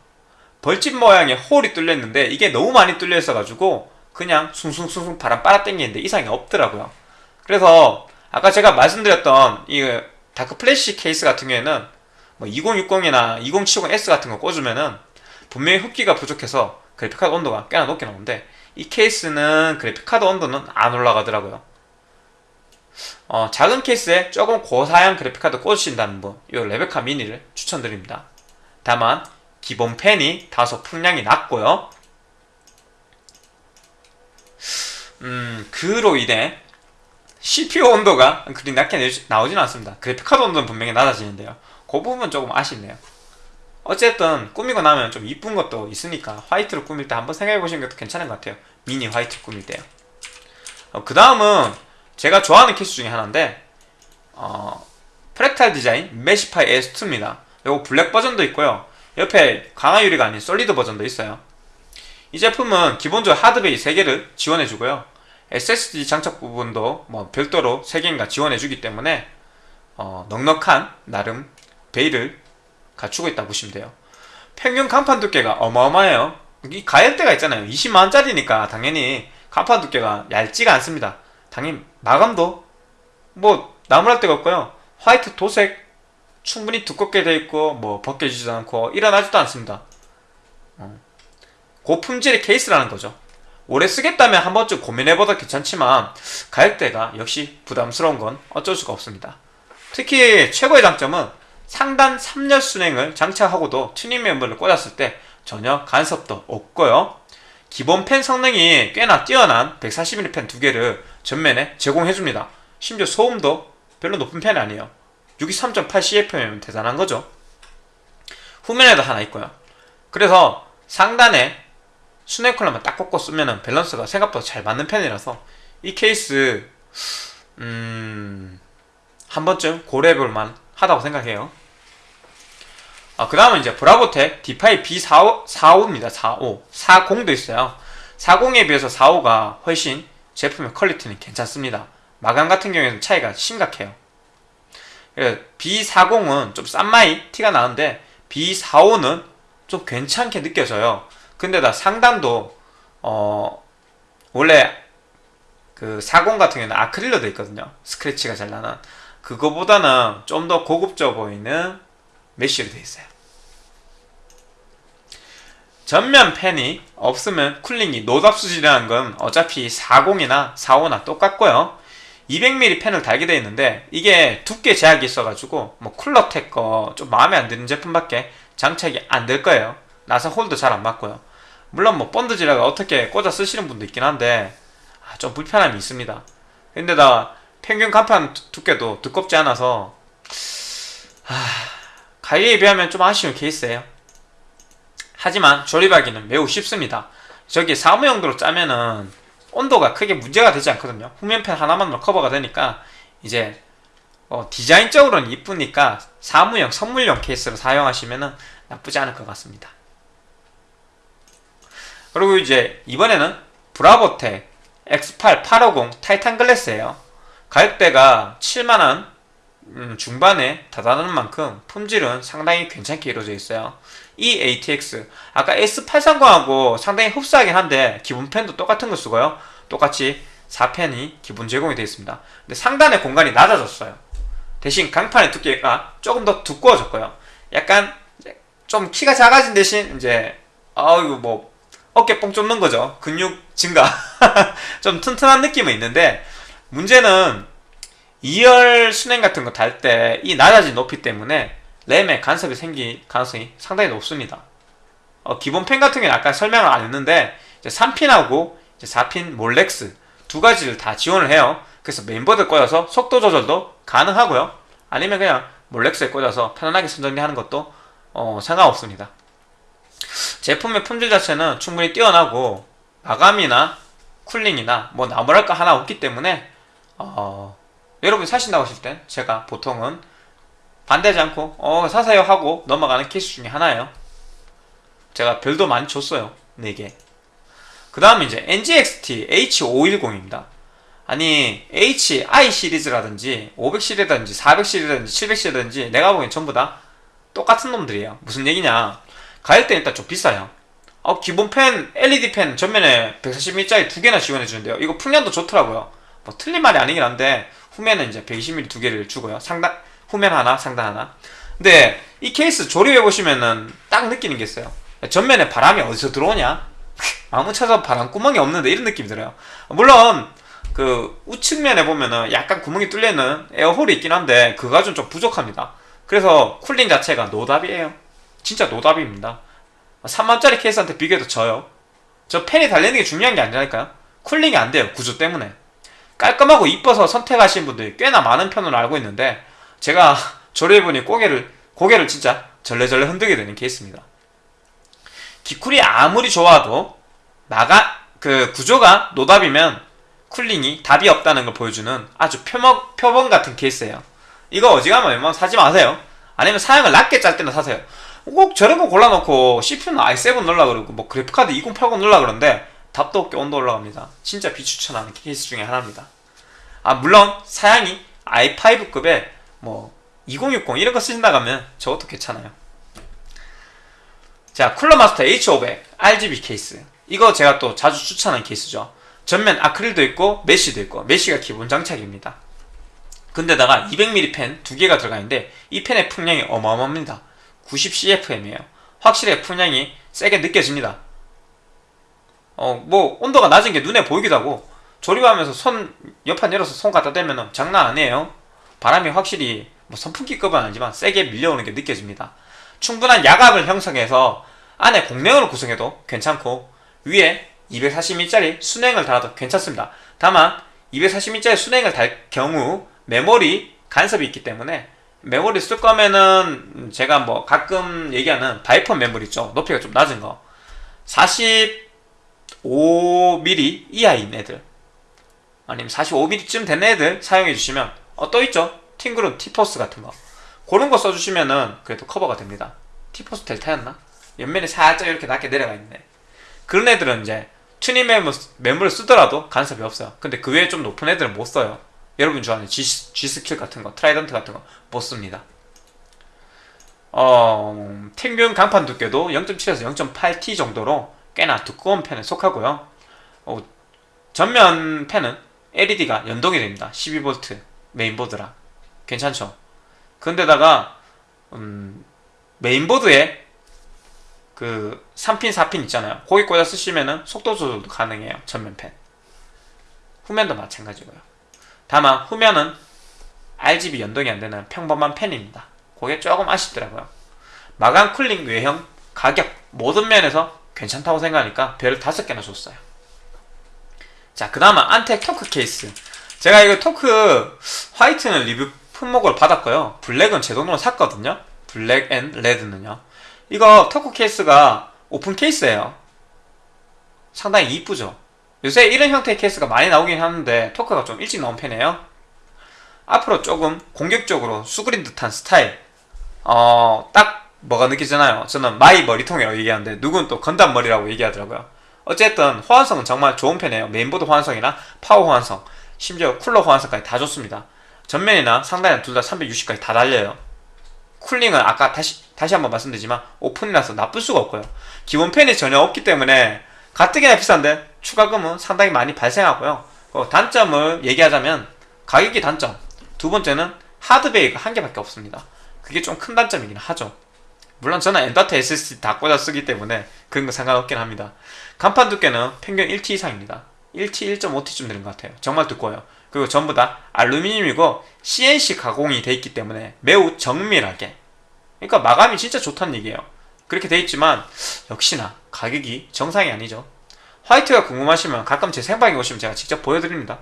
벌집 모양의 홀이 뚫려 있는데 이게 너무 많이 뚫려 있어 가지고 그냥 숭숭숭숭 바람 빨아 당기는데 이상이 없더라고요. 그래서 아까 제가 말씀드렸던 이 다크 플래시 케이스 같은 경우에는 뭐 2060이나 2070S 같은 거 꽂으면은 분명히 흡기가 부족해서 그래픽카드 온도가 꽤나 높게 나오는데 이 케이스는 그래픽카드 온도는 안 올라가더라고요. 어, 작은 케이스에 조금 고사양 그래픽카드 꽂으신다는 분, 이 레베카 미니를 추천드립니다. 다만 기본 팬이 다소 풍량이 낮고요. 음, 그로 인해 CPU 온도가 그리 낮게 나오지는 않습니다. 그래픽카드 온도는 분명히 낮아지는데요. 그 부분 조금 아쉽네요. 어쨌든 꾸미고 나면 좀 이쁜 것도 있으니까 화이트로 꾸밀 때 한번 생각해 보시는 것도 괜찮은 것 같아요. 미니 화이트 꾸밀 때요. 어, 그 다음은 제가 좋아하는 케이스 중에 하나인데 어, 프랙탈 디자인 Meshify S2입니다. 이거 블랙 버전도 있고요. 옆에 강화 유리가 아닌 solid 버전도 있어요. 이 제품은 기본적으로 하드베이 3개를 지원해주고요. SSD 장착 부분도 뭐 별도로 3개인가 지원해주기 때문에 어, 넉넉한 나름 베이를 갖추고 있다 보시면 돼요. 평균 간판 두께가 어마어마해요. 이 가격대가 있잖아요. 20만원짜리니까 당연히 간판 두께가 얇지가 않습니다. 당연히 마감도 뭐 나무랄 데가 없고요. 화이트 도색 충분히 두껍게 되어 있고 뭐 벗겨지지도 않고 일어나지도 않습니다. 어. 고품질의 케이스라는 거죠. 오래 쓰겠다면 한 번쯤 고민해봐도 괜찮지만 가격대가 역시 부담스러운 건 어쩔 수가 없습니다. 특히 최고의 장점은 상단 3열 순행을 장착하고도 튜닝 멤버를 꽂았을 때 전혀 간섭도 없고요. 기본 펜 성능이 꽤나 뛰어난 140mm 펜 두 개를 전면에 제공해줍니다. 심지어 소음도 별로 높은 편이 아니에요. 63.8 CFM이면 대단한 거죠. 후면에도 하나 있고요. 그래서 상단에 수랭 쿨러만 딱 꽂고 쓰면 밸런스가 생각보다 잘 맞는 편이라서 이 케이스 음... 한 번쯤 고려해볼만 하다고 생각해요. 아, 그 다음은 이제 브라보텍 디파이 B45, 45입니다. 45. 40도 있어요. 40에 비해서 45가 훨씬 제품의 퀄리티는 괜찮습니다. 마감 같은 경우에는 차이가 심각해요. B40은 좀 싼마이 티가 나는데 B45는 좀 괜찮게 느껴져요. 근데 다 상단도 어 원래 그 40 같은 경우는 아크릴로 돼 있거든요. 스크래치가 잘 나는. 그거보다는 좀 더 고급져 보이는 mesh로 되어 있어요. 전면 팬이 없으면 cooling이 노답 수준이라는 건 어차피 40이나 45나 똑같고요. 200mm 팬을 달게 되어 있는데 이게 두께 제약이 있어가지고 뭐 쿨러텍 거 좀 마음에 안 드는 제품밖에 장착이 안 될 거예요. 나사 홀도 잘 안 맞고요. 물론 뭐 본드지라가 어떻게 꽂아 쓰시는 분도 있긴 한데 아, 좀 불편함이 있습니다. 근데다 평균 간판 두께도 두껍지 않아서 하... 가격에 비하면 좀 아쉬운 케이스예요. 하지만 조립하기는 매우 쉽습니다. 저기 사무용도로 짜면은 온도가 크게 문제가 되지 않거든요. 후면팬 하나만으로 커버가 되니까 이제 어, 디자인적으로는 이쁘니까 사무용, 선물용 케이스로 사용하시면 나쁘지 않을 것 같습니다. 그리고 이제 이번에는 브라보텍 X8 850 타이탄 글래스예요. 가격대가 7만원 음, 중반에 다다는 만큼 품질은 상당히 괜찮게 이루어져 있어요. 이 ATX 아까 S830하고 상당히 흡사하긴 한데 기본 펜도 똑같은 거 쓰고요. 똑같이 4펜이 기본 제공이 되어 있습니다. 근데 상단의 공간이 낮아졌어요. 대신 강판의 두께가 조금 더 두꺼워졌고요. 약간 좀 키가 작아진 대신 이제 아이고 뭐 어깨 뽕 쫓는 거죠. 근육 증가. *laughs* 좀 튼튼한 느낌은 있는데 문제는 2열 순행 같은 거탈때이 낮아진 높이 때문에 램에 간섭이 생길 가능성이 상당히 높습니다. 어, 기본 팬 같은 경우는 아까 설명을 안 했는데 3pin하고 이제 4pin Molex 두 가지를 다 지원을 해요. 그래서 메인보드 꽂아서 속도 조절도 가능하고요. 아니면 그냥 Molex에 꽂아서 편안하게 선정리하는 것도 어, 상관없습니다. 제품의 품질 자체는 충분히 뛰어나고 마감이나 cooling이나 뭐 나무랄 거 하나 없기 때문에 어, 여러분이 사신다고 하실 땐 제가 보통은 반대하지 않고 어 사세요 하고 넘어가는 케이스 중에 하나예요. 제가 별도 많이 줬어요. 4개. 그 다음에 이제 NGXT H510입니다. 아니 HI 시리즈라든지 500 시리즈라든지 400 시리즈라든지 700 시리즈라든지 내가 보기엔 전부 다 똑같은 놈들이에요. 무슨 얘기냐? 가격대 일단 좀 비싸요. 어, 기본 펜, LED 펜 전면에 140mm짜리 두 개나 지원해 주는데요. 이거 풍량도 좋더라고요. 뭐 틀린 말이 아니긴 한데 후면은 이제 120mm 두 개를 주고요. 상단 후면 하나, 상단 하나. 근데 이 케이스 조립해 보시면은 딱 느끼는 게 있어요. 전면에 바람이 어디서 들어오냐? *laughs* 아무리 찾아도 바람 구멍이 없는데 이런 느낌이 들어요. 물론 그 우측면에 보면은 약간 구멍이 뚫려 있는 air hole이 있긴 한데 그게 좀, 좀 부족합니다. 그래서 cooling 자체가 노답이에요. 진짜 노답입니다. 3만짜리 케이스한테 비교해도 져요. 저 팬이 달리는 게 중요한 게 아니라니까요. cooling이 안 돼요. 구조 때문에. 깔끔하고 이뻐서 선택하신 분들이 꽤나 많은 편으로 알고 있는데 제가 조립해보니 고개를 고개를 진짜 절레절레 흔들게 되는 케이스입니다. 기쿨이 아무리 좋아도 나가 그 구조가 노답이면 cooling이 답이 없다는 걸 보여주는 아주 표본, 표본 같은 케이스예요. 이거 어지간하면 웬만하면 사지 마세요. 아니면 사양을 낮게 짤 때나 사세요. 꼭 저런 거 골라놓고 CPU는 i7 넣으려 그러고 뭐 그래픽카드 2080 넣으려 그러는데 답도 없게 온도 올라갑니다. 진짜 비추천하는 케이스 중에 하나입니다. 아 물론 사양이 i5급의 뭐 2060 이런 거 쓰신다면 저것도 괜찮아요. 자 쿨러 마스터 H500 RGB 케이스 이거 제가 또 자주 추천하는 케이스죠. 전면 아크릴도 있고 mesh도 있고 mesh가 기본 장착입니다. 근데다가 200mm 펜 두 개가 들어가 있는데 이 펜의 풍량이 어마어마합니다. 90CFM이에요. 확실히 풍량이 세게 느껴집니다. 어, 뭐, 온도가 낮은 게 눈에 보이기도 하고, 조립하면서 손, 옆판 열어서 손 갖다 대면 장난 아니에요. 바람이 확실히, 뭐 선풍기급은 아니지만 세게 밀려오는 게 느껴집니다. 충분한 야각을 형성해서 안에 공랭으로 구성해도 괜찮고, 위에 240mm짜리 순행을 달아도 괜찮습니다. 다만, 240mm짜리 수랭을 달 경우 메모리 간섭이 있기 때문에 메모리 쓸 거면은 제가 뭐 가끔 얘기하는 바이퍼 메모리 있죠. 높이가 좀 낮은 거. 45mm 이하인 애들. 아니면 45mm쯤 된 애들 사용해 주시면 어, 또 있죠. 팀그룹 티포스 같은 거. 그런 거 써주시면은 그래도 커버가 됩니다. 티포스 델타였나? 옆면이 살짝 이렇게 낮게 내려가 있네. 그런 애들은 이제 튜닝 메모, 메모리를 쓰더라도 간섭이 없어요. 근데 그 외에 좀 높은 애들은 못 써요. 여러분 좋아하는 G, G스킬 같은 거, 트라이던트 같은 거 못 씁니다. 어, 평균 강판 두께도 0.7에서 0.8T 정도로 꽤나 두꺼운 편에 속하고요. 어, 전면 팬은 LED가 연동이 됩니다. 12V 메인보드라. 괜찮죠? 근데다가 음, 메인보드에 그 3pin, 4pin 있잖아요. 거기 꽂아 쓰시면은 속도 조절도 가능해요. 전면 팬. 후면도 마찬가지고요. 다만 후면은 RGB 연동이 안 되는 평범한 팬입니다. 그게 조금 아쉽더라고요. 마감 cooling 외형 가격 모든 면에서 괜찮다고 생각하니까 별을 다섯 개나 줬어요. 자, 그 다음은 안텍 토크 케이스. 제가 이거 토크 화이트는 리뷰 품목을 받았고요. 블랙은 제 돈으로 샀거든요. 블랙 앤 레드는요. 이거 토크 케이스가 오픈 케이스예요. 상당히 이쁘죠. 요새 이런 형태의 케이스가 많이 나오긴 하는데 토크가 좀 일찍 나온 편이에요. 앞으로 조금 공격적으로 수그린 듯한 스타일. 어, 딱 뭐가 느끼잖아요. 저는 마이 머리통이라고 얘기하는데 누군 또 건담 머리라고 얘기하더라고요. 어쨌든 호환성은 정말 좋은 편이에요. 메인보드 호환성이나 파워 호환성, 심지어 쿨러 호환성까지 다 좋습니다. 전면이나 상단에 둘다 360까지 다 달려요. 쿨링은 아까 다시 다시 한번 말씀드리지만 오픈이라서 나쁠 수가 없고요. 기본 팬이 전혀 없기 때문에 가뜩이나 비싼데 추가금은 상당히 많이 발생하고요. 그 단점을 얘기하자면 가격이 단점. 두 번째는 하드베이가 한 개밖에 없습니다. 그게 좀 큰 단점이긴 하죠. 물론 저는 엔더트 SSD 다 꽂아 쓰기 때문에 그런 거 상관없긴 합니다. 간판 두께는 평균 1T 이상입니다. 1T, 1.5T쯤 되는 것 같아요. 정말 두꺼워요. 그리고 전부 다 알루미늄이고 CNC 가공이 돼 있기 때문에 매우 정밀하게 그러니까 마감이 진짜 좋다는 얘기예요. 그렇게 돼 있지만 역시나 가격이 정상이 아니죠. 화이트가 궁금하시면 가끔 제 생방에 오시면 제가 직접 보여드립니다.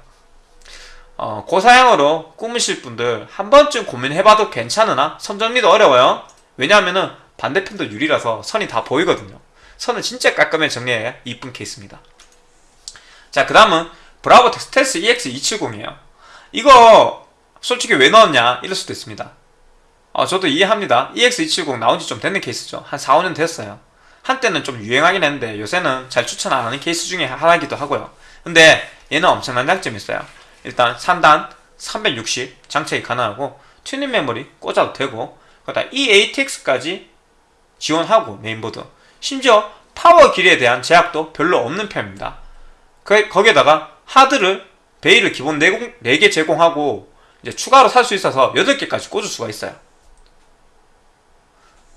어, 고사양으로 꾸미실 분들 한 번쯤 고민해봐도 괜찮으나 선 정리도 어려워요. 왜냐하면은 반대편도 유리라서 선이 다 보이거든요. 선을 진짜 깔끔하게 정리해야 이쁜 케이스입니다. 자, 그 다음은 브라보텍 스텔스 EX270이에요. 이거 솔직히 왜 넣었냐 이럴 수도 있습니다. 어, 저도 이해합니다. EX270 나온 지 좀 됐는 케이스죠. 한 4, 5년 됐어요. 한때는 좀 유행하긴 했는데 요새는 잘 추천 안 하는 케이스 중에 하나이기도 하고요. 근데 얘는 엄청난 장점이 있어요. 일단 3단 360 장착이 가능하고 튜닝 메모리 꽂아도 되고 그다음 eATX까지 지원하고 메인보드 심지어 파워 길이에 대한 제약도 별로 없는 편입니다. 그, 거기에다가 하드를 베이를 기본 4, 4개 제공하고 이제 추가로 살 수 있어서 8개까지 꽂을 수가 있어요.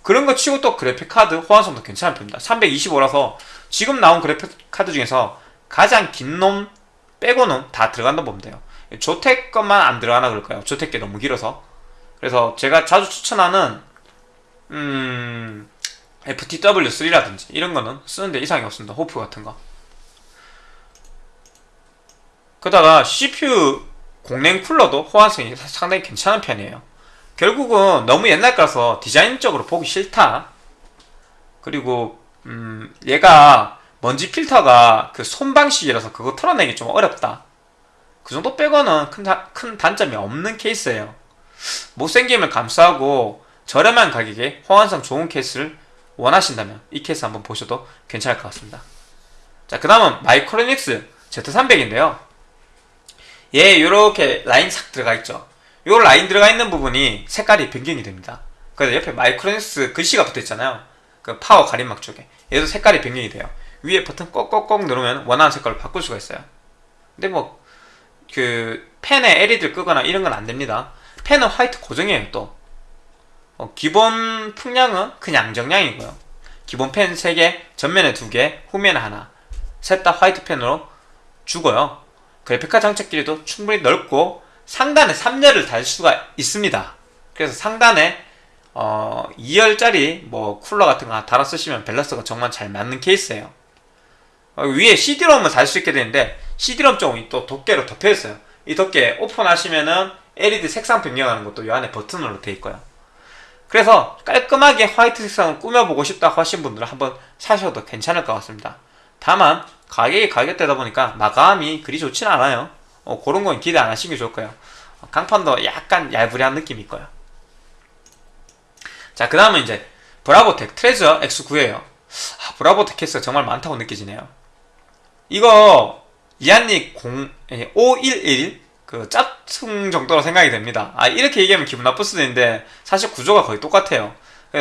그런 거 치고 또 그래픽 카드 호환성도 괜찮은 편입니다. 325라서 지금 나온 그래픽 카드 중에서 가장 긴 놈 빼고는 다 들어간다 보면 돼요. 조텍 것만 안 들어가나 그럴까요? 조텍 게 너무 길어서. 그래서 제가 자주 추천하는 음 FTW3라든지 이런 거는 쓰는데 이상이 없습니다. 호프 같은 거. 그러다가 CPU 공랭 쿨러도 호환성이 상당히 괜찮은 편이에요. 결국은 너무 옛날 거라서 디자인적으로 보기 싫다. 그리고 음, 얘가 먼지 필터가 그 손 방식이라서 그거 털어내기 좀 어렵다. 그 정도 빼고는 큰, 다, 큰 단점이 없는 케이스예요. 못생김을 감수하고 저렴한 가격에 호환성 좋은 케이스를 원하신다면 이 케이스 한번 보셔도 괜찮을 것 같습니다. 자, 그 다음은 마이크로닉스 Z300인데요. 얘 요렇게 라인 싹 들어가 있죠. 요 라인 들어가 있는 부분이 색깔이 변경이 됩니다. 그래서 옆에 마이크로닉스 글씨가 붙어 있잖아요. 그 파워 가림막 쪽에. 얘도 색깔이 변경이 돼요. 위에 버튼 꼭꼭꼭 누르면 원하는 색깔로 바꿀 수가 있어요. 근데 뭐, 그, 팬에 LED를 끄거나 이런 건 안 됩니다. 팬은 화이트 고정이에요, 또. 어, 기본 풍량은 그냥 정량이고요. 기본 팬 3개, 전면에 2개, 후면에 하나. 셋 다 화이트 팬으로 주고요. 그래픽카 장착 길이도 충분히 넓고 상단에 3열을 달 수가 있습니다. 그래서 상단에 어, 2열짜리 뭐 쿨러 같은 거 달아 쓰시면 밸런스가 정말 잘 맞는 케이스예요. 어, 위에 CD롬을 달 수 있게 되는데 CD롬 쪽이 또 덮개로 덮여 있어요. 이 덮개 오픈하시면은 LED 색상 변경하는 것도 이 안에 버튼으로 되어 있고요. 그래서 깔끔하게 화이트 색상을 꾸며보고 싶다 하신 분들은 한번 사셔도 괜찮을 것 같습니다. 다만 가격이 가격대다 보니까 마감이 그리 좋진 않아요. 어, 그런 건 기대 안 하시는 게 좋을 거예요. 강판도 약간 얄부리한 느낌이 있고요. 자, 그 다음은 이제 브라보텍 트레저 X9예요. 아, 브라보텍 케이스가 정말 많다고 느껴지네요. 이거 리안리 011 그 짝퉁 정도로 생각이 됩니다. 아 이렇게 얘기하면 기분 나쁠 수도 있는데 사실 구조가 거의 똑같아요.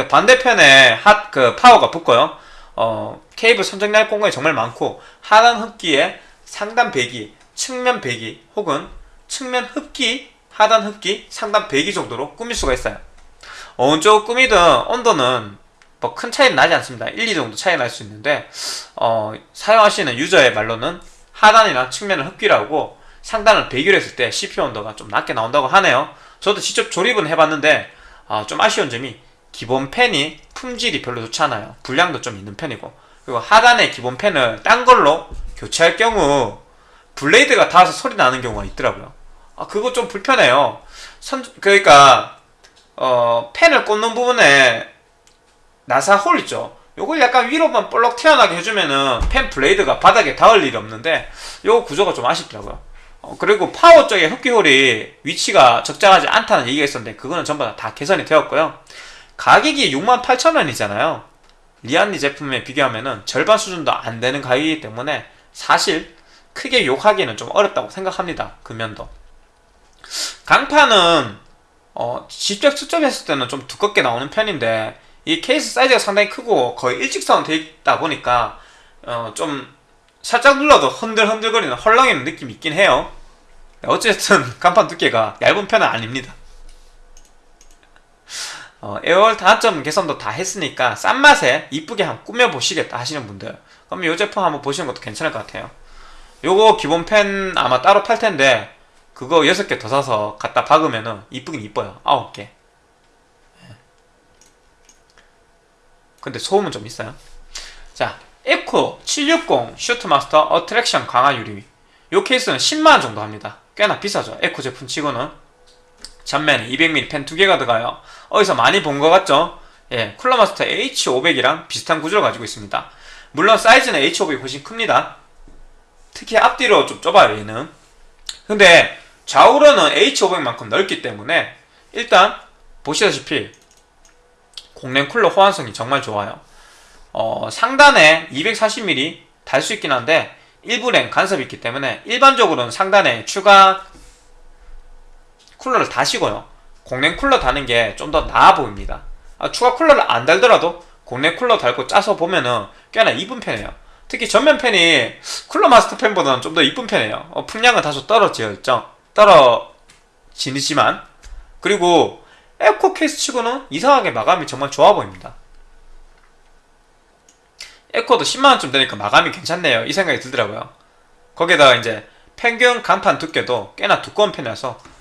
반대편에 핫 그 파워가 붙고요. 어 케이블 선정리할 공간이 정말 많고 하단 흡기에 상단 배기, 측면 배기 혹은 측면 흡기, 하단 흡기, 상단 배기 정도로 꾸밀 수가 있어요. 어느 쪽 꾸미든 온도는 뭐 큰 차이는 나지 않습니다. 1, 2 정도 차이 날 수 있는데 어, 사용하시는 유저의 말로는 하단이나 측면을 흡기라고 상단을 배기로 했을 때 CPU 온도가 좀 낮게 나온다고 하네요. 저도 직접 조립은 해봤는데 어, 좀 아쉬운 점이 기본 팬이 품질이 별로 좋지 않아요. 불량도 좀 있는 편이고 그리고 하단의 기본 팬을 딴 걸로 교체할 경우 블레이드가 닿아서 소리 나는 경우가 있더라고요. 아 그거 좀 불편해요. 선 그러니까 어 팬을 꽂는 부분에 나사 홀 있죠. 요걸 약간 위로만 볼록 튀어나게 해주면은 팬 블레이드가 바닥에 닿을 일이 없는데 요 구조가 좀 아쉽더라고요. 어, 그리고 파워 쪽에 흡기홀이 위치가 적절하지 않다는 얘기가 있었는데 그거는 전부 다 개선이 되었고요. 가격이 68,000원이잖아요. 리안리 제품에 비교하면은 절반 수준도 안 되는 가격이기 때문에 사실 크게 욕하기는 좀 어렵다고 생각합니다. 금연도. 강판은 어, 직접 수점했을 때는 좀 두껍게 나오는 편인데 이 케이스 사이즈가 상당히 크고 거의 일직선 되어 있다 보니까 어, 좀 살짝 눌러도 흔들흔들거리는 헐렁이는 느낌이 있긴 해요. 어쨌든 *laughs* 간판 두께가 얇은 편은 아닙니다. 어, 에어홀 단점 개선도 다 했으니까 싼 맛에 이쁘게 한번 꾸며보시겠다 하시는 분들 그럼 이 제품 한번 보시는 것도 괜찮을 것 같아요. 요거 기본 팬 아마 따로 팔 텐데 그거 6개 더 사서 갖다 박으면은 이쁘긴 이뻐요. 9개. 근데 소음은 좀 있어요. 자, 에코 760 수트마스터 어트랙션 강화 유리 이 케이스는 10만원 정도 합니다 꽤나 비싸죠 에코 제품 치고는 전면에 200mm 펜두 개가 들어가요 어디서 많이 본 것 같죠? 예, 쿨러마스터 H500이랑 비슷한 구조를 가지고 있습니다. 물론 사이즈는 H500이 훨씬 큽니다. 특히 앞뒤로 좀 좁아요 얘는. 근데 좌우로는 H500만큼 넓기 때문에 일단 보시다시피 공랭 쿨러 호환성이 정말 좋아요. 어, 상단에 240mm 달 수 있긴 한데 일부 랭 간섭이 있기 때문에 일반적으로는 상단에 추가 쿨러를 다시고요 공랭 쿨러 다는 게 좀 더 나아 보입니다. 아, 추가 쿨러를 안 달더라도 공랭 쿨러 달고 짜서 보면은 꽤나 이쁜 편이에요. 특히 전면 팬이 쿨러 마스터 팬보다는 좀 더 이쁜 편이에요. 어, 풍량은 다소 떨어지죠 떨어지지만. 그리고 에코 케이스 치고는 이상하게 마감이 정말 좋아 보입니다. 에코도 10만원쯤 되니까 마감이 괜찮네요. 이 생각이 들더라고요. 거기에다가 이제 평균 강판 두께도 꽤나 두꺼운 편이라서 좀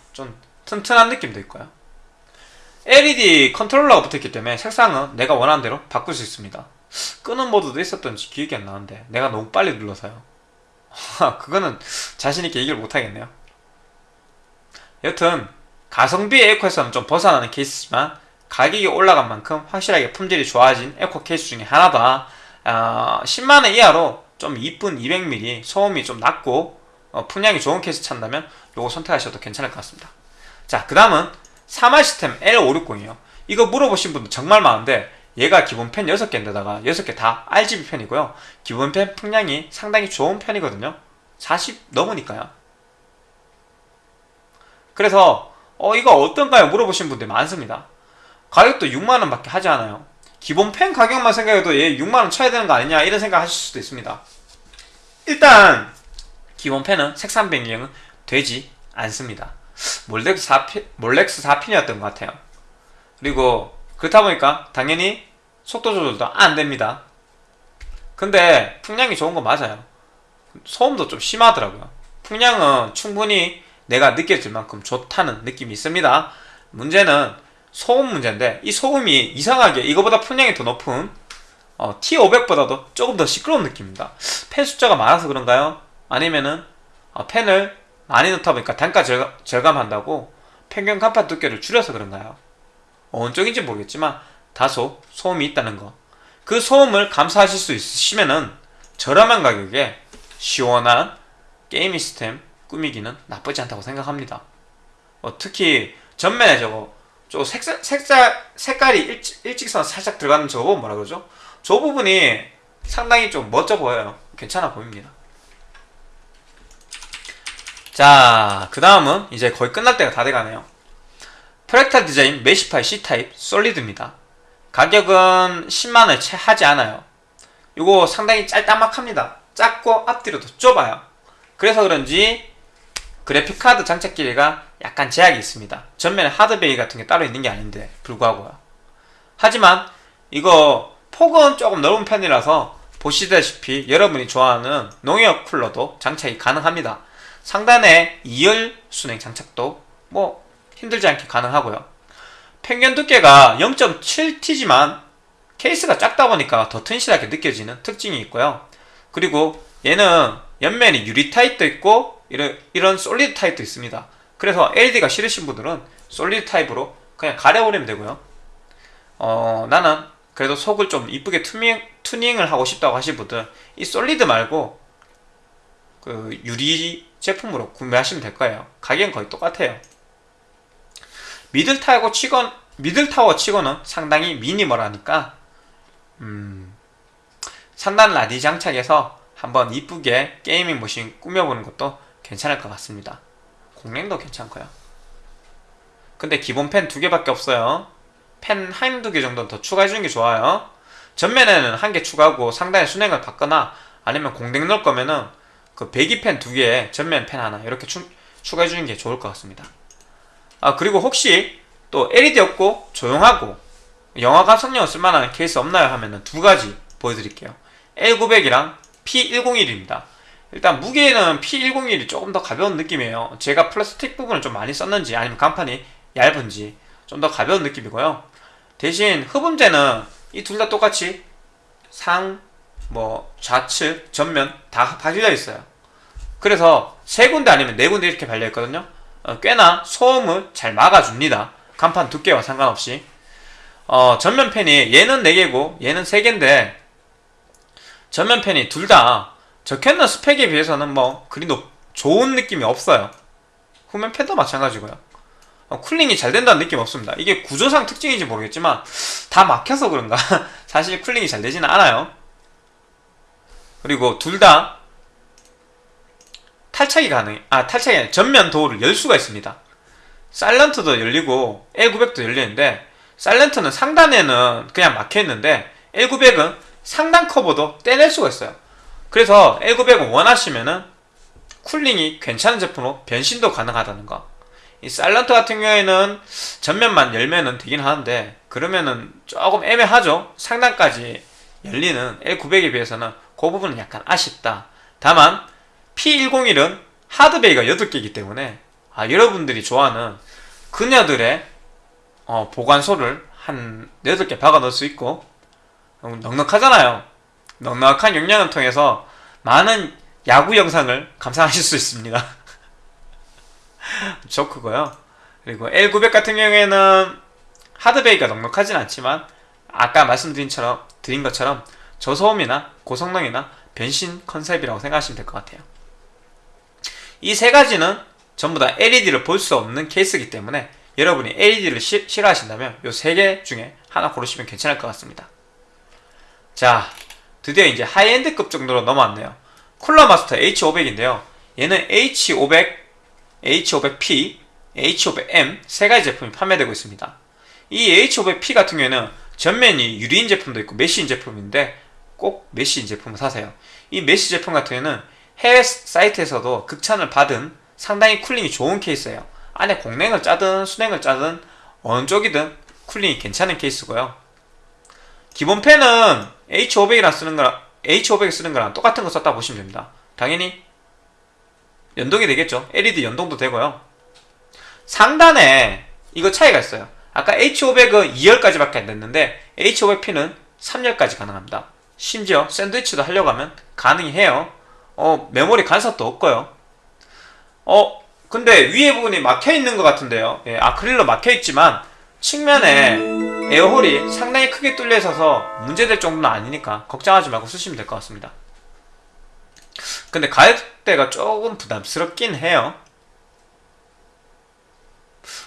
튼튼한 느낌도 있고요. LED 컨트롤러가 붙어있기 때문에 색상은 내가 원하는 대로 바꿀 수 있습니다. 끄는 모드도 있었던지 기억이 안 나는데 내가 너무 빨리 눌러서요. 그거는 자신있게 얘기를 못하겠네요. 여튼 가성비 에코에서는 좀 벗어나는 케이스지만 가격이 올라간 만큼 확실하게 품질이 좋아진 에코 케이스 중에 하나다. 어, 10만원 이하로 좀 이쁜 200mm 소음이 좀 낮고 어, 풍량이 좋은 케이스 찾는다면 요거 선택하셔도 괜찮을 것 같습니다 자 그 다음은 사마 시스템 L560이요. 이거 물어보신 분들 정말 많은데 얘가 기본 펜 6개인데다가 6개 다 RGB 펜이고요. 기본 펜 풍량이 상당히 좋은 편이거든요. 40 넘으니까요. 그래서 어 이거 어떤가요? 물어보신 분들 많습니다. 가격도 6만원 밖에 하지 않아요. 기본 펜 가격만 생각해도 얘 6만원 쳐야 되는 거 아니냐 이런 생각 하실 수도 있습니다. 일단 기본 펜은 색상 변경은 되지 않습니다 몰렉스 4핀, 몰렉스 4핀이었던 것 같아요. 그리고 그렇다 보니까 당연히 속도 조절도 안 됩니다. 근데 풍량이 좋은 거 맞아요. 소음도 좀 심하더라고요. 풍량은 충분히 내가 느껴질 만큼 좋다는 느낌이 있습니다. 문제는 소음 문제인데 이 소음이 이상하게 이거보다 풍량이 더 높은 어, T500보다도 조금 더 시끄러운 느낌입니다. 펜 숫자가 많아서 그런가요? 아니면은 어, 펜을 많이 넣다 보니까 단가 절감, 한다고 평균 간판 두께를 줄여서 그런가요? 어느 쪽인지 모르겠지만 다소 소음이 있다는 거. 그 소음을 감수하실 수 있으시면은 저렴한 가격에 시원한 게이밍 시스템 꾸미기는 나쁘지 않다고 생각합니다. 어, 특히 전면에 저거 저 색살, 색깔, 색깔이 일직, 일직선 살짝 들어가는 저 부분 뭐라 그러죠? 저 부분이 상당히 좀 멋져 보여요. 괜찮아 보입니다. 자, 그 다음은 이제 거의 끝날 때가 다 돼가네요. 프렉탈 디자인 메시파이 C타입 솔리드입니다. 가격은 10만원에 채 하지 않아요. 이거 상당히 짤따막합니다. 작고 앞뒤로도 좁아요. 그래서 그런지 그래픽카드 장착 길이가 약간 제약이 있습니다. 전면에 하드베이 같은 게 따로 있는 게 아닌데 불구하고요. 하지만 이거 폭은 조금 넓은 편이라서 보시다시피 여러분이 좋아하는 농협 쿨러도 장착이 가능합니다. 상단에 2열 순행 장착도 뭐 힘들지 않게 가능하고요. 평균 두께가 0.7T지만 케이스가 작다 보니까 더 튼실하게 느껴지는 특징이 있고요. 그리고 얘는 옆면이 유리 타입도 있고 이런, 이런 솔리드 타입도 있습니다. 그래서 LED가 싫으신 분들은 솔리드 타입으로 그냥 가려버리면 되고요. 어, 나는 그래도 속을 좀 이쁘게 투밍, 투닝을 하고 싶다고 하신 분들 이 솔리드 말고 그 유리 제품으로 구매하시면 될 거예요. 가격은 거의 똑같아요. 미들타워 치건 미들타워 치고는 상당히 미니멀하니까 음, 상단 라디 장착해서 한번 이쁘게 게이밍 머신 꾸며보는 것도 괜찮을 것 같습니다. 공랭도 괜찮고요. 근데 기본 팬 두 개밖에 없어요. 팬 한 두 개 정도는 더 추가해주는 게 좋아요. 전면에는 한 개 추가하고 상단에 수랭을 박거나 아니면 공랭 넣을 거면은 그 배기팬 두 개에 전면 팬 하나 이렇게 추, 추가해 주는 게 좋을 것 같습니다. 아 그리고 혹시 또 LED 없고 조용하고 영화 감상용을 쓸만한 케이스 없나요? 하면은 두 가지 보여드릴게요. L900이랑 P101입니다. 일단 무게는 P101이 조금 더 가벼운 느낌이에요. 제가 플라스틱 부분을 좀 많이 썼는지 아니면 간판이 얇은지 좀 더 가벼운 느낌이고요. 대신 흡음재는 이 둘 다 똑같이 상 뭐 좌측, 전면 다 발려 있어요. 그래서 세 군데 아니면 네 군데 이렇게 발려 있거든요. 어, 꽤나 소음을 잘 막아줍니다. 강판 두께와 상관없이. 어, 전면 팬이 얘는 4개고 얘는 3개인데 전면 팬이 둘 다 적혀있는 스펙에 비해서는 뭐 그리 높, 좋은 느낌이 없어요. 후면 팬도 마찬가지고요. 어, cooling이 잘 된다는 느낌 없습니다. 이게 구조상 특징인지 모르겠지만 다 막혀서 그런가 *laughs* 사실 cooling이 잘 되지는 않아요. 그리고 둘 다 탈착이 가능, 아 탈착이 아니라 전면 도어를 열 수가 있습니다. 사일런트도 열리고 L900도 열리는데 사일런트는 상단에는 그냥 막혀 있는데 L900은 상단 커버도 떼낼 수가 있어요. 그래서 L900을 원하시면은 쿨링이 괜찮은 제품으로 변신도 가능하다는 거. 이 사일런트 같은 경우에는 전면만 열면은 되긴 하는데 그러면은 조금 애매하죠. 상단까지 열리는 L900에 비해서는 그 부분은 약간 아쉽다. 다만 P101은 하드베이가 8개이기 때문에 아, 여러분들이 좋아하는 그녀들의 어, 보관소를 한 8개 박아 넣을 수 있고 어, 넉넉하잖아요. 넉넉한 용량을 통해서 많은 야구 영상을 감상하실 수 있습니다. *laughs* 좋크고요. 그리고 L900 같은 경우에는 hard bay가 넉넉하진 않지만 아까 말씀드린 처럼 드린 것처럼 저소음이나 고성능이나 변신 컨셉이라고 생각하시면 될 것 같아요. 이 세 가지는 전부 다 LED를 볼 수 없는 케이스이기 때문에 여러분이 LED를 시, 싫어하신다면 이 세 개 중에 하나 고르시면 괜찮을 것 같습니다. 자, 드디어 이제 high-end급 정도로 넘어왔네요. Cooler Master H500인데요. 얘는 H500, H500P, H500M 세 가지 제품이 판매되고 있습니다. 이 H500P 같은 경우에는 전면이 유리인 제품도 있고 mesh인 제품인데 꼭 mesh인 제품을 사세요. 이 mesh 제품 같은 경우에는 해외 사이트에서도 극찬을 받은 상당히 cooling이 좋은 케이스예요. 안에 공냉을 짜든 수냉을 짜든 어느 쪽이든 cooling이 괜찮은 케이스고요. 기본 팬은 H500이랑 쓰는 거랑 H500 쓰는 거랑 똑같은 거 썼다 보시면 됩니다. 당연히 연동이 되겠죠. LED 연동도 되고요. 상단에 이거 차이가 있어요. 아까 H500은 2열까지 밖에 안 됐는데 H500P는 3열까지 가능합니다. 심지어 샌드위치도 하려고 하면 가능히 해요. 어, 메모리 간섭도 없고요. 어, 근데 위에 부분이 막혀 있는 것 같은데요. 예, 아크릴로 막혀 있지만 측면에 에어홀이 상당히 크게 뚫려 있어서 문제될 정도는 아니니까 걱정하지 말고 쓰시면 될 것 같습니다. 근데 가격대가 조금 부담스럽긴 해요.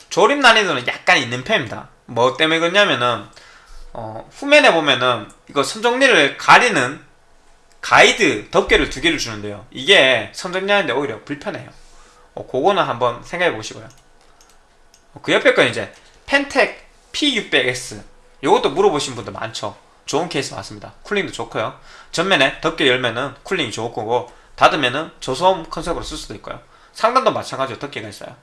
조립 난이도는 약간 있는 편입니다. 뭐 때문에 그러냐면은 어, 후면에 보면은 이거 선정리를 가리는 가이드 덮개를 두 개를 주는데요. 이게 선정리하는데 오히려 불편해요. 어, 그거는 한번 생각해 보시고요. 어, 그 옆에 건 이제 Phanteks P600X 이것도 물어보신 분들 많죠. 좋은 케이스 맞습니다. cooling도 좋고요. 전면에 덮개 열면은 cooling이 좋을 거고 닫으면은 저소음 컨셉으로 쓸 수도 있고요. 상단도 마찬가지로 덮개가 있어요.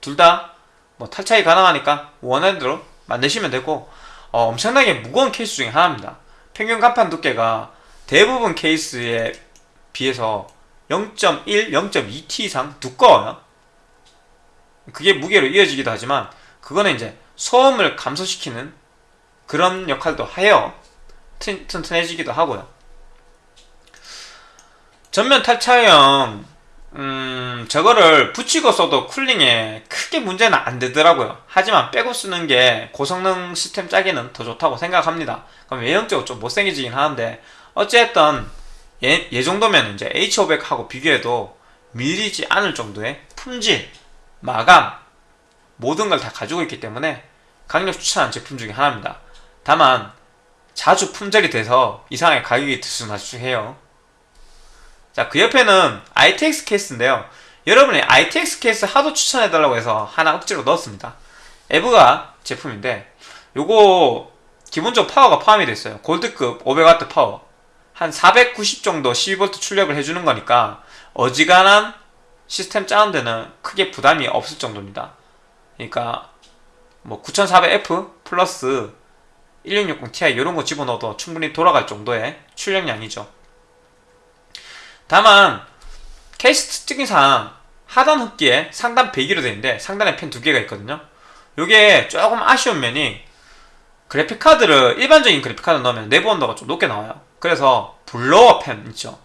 둘 다 뭐 탈착이 가능하니까 원하는 대로 만드시면 되고 어, 엄청나게 무거운 케이스 중에 하나입니다. 평균 강판 두께가 대부분 케이스에 비해서 0.1, 0.2T 이상 두꺼워요. 그게 무게로 이어지기도 하지만 그거는 이제 소음을 감소시키는 그런 역할도 해요. 튼튼해지기도 하고요. 전면 탈차형 음 저거를 붙이고 써도 쿨링에 크게 문제는 안 되더라고요. 하지만 빼고 쓰는 게 고성능 시스템 짜기는 더 좋다고 생각합니다. 그럼 외형적으로 좀 못생겨지긴 하는데 어쨌든 얘, 얘 정도면 이제 H500하고 비교해도 밀리지 않을 정도의 품질, 마감 모든 걸 다 가지고 있기 때문에 강력 추천하는 제품 중에 하나입니다. 다만 자주 품절이 돼서 이상하게 가격이 들쑥날쑥해요. 자, 그 옆에는 ITX 케이스인데요. 여러분이 ITX 케이스 하도 추천해달라고 해서 하나 억지로 넣었습니다. EVGA 제품인데 요거 기본적으로 파워가 포함이 됐어요. 골드급 500W 파워. 한 490 정도 12V 출력을 해주는 거니까 어지간한 시스템 짜는 데는 크게 부담이 없을 정도입니다. 그러니까 뭐 9400F 플러스 1660ti 이런 거 집어넣어도 충분히 돌아갈 정도의 출력량이죠. 다만 케이스 특징상 하단 흡기에 상단 배기로 되는데 상단에 펜 두 개가 있거든요. 요게 조금 아쉬운 면이 그래픽카드를 일반적인 그래픽카드 넣으면 내부 온도가 좀 높게 나와요. 그래서 blower fan 있죠.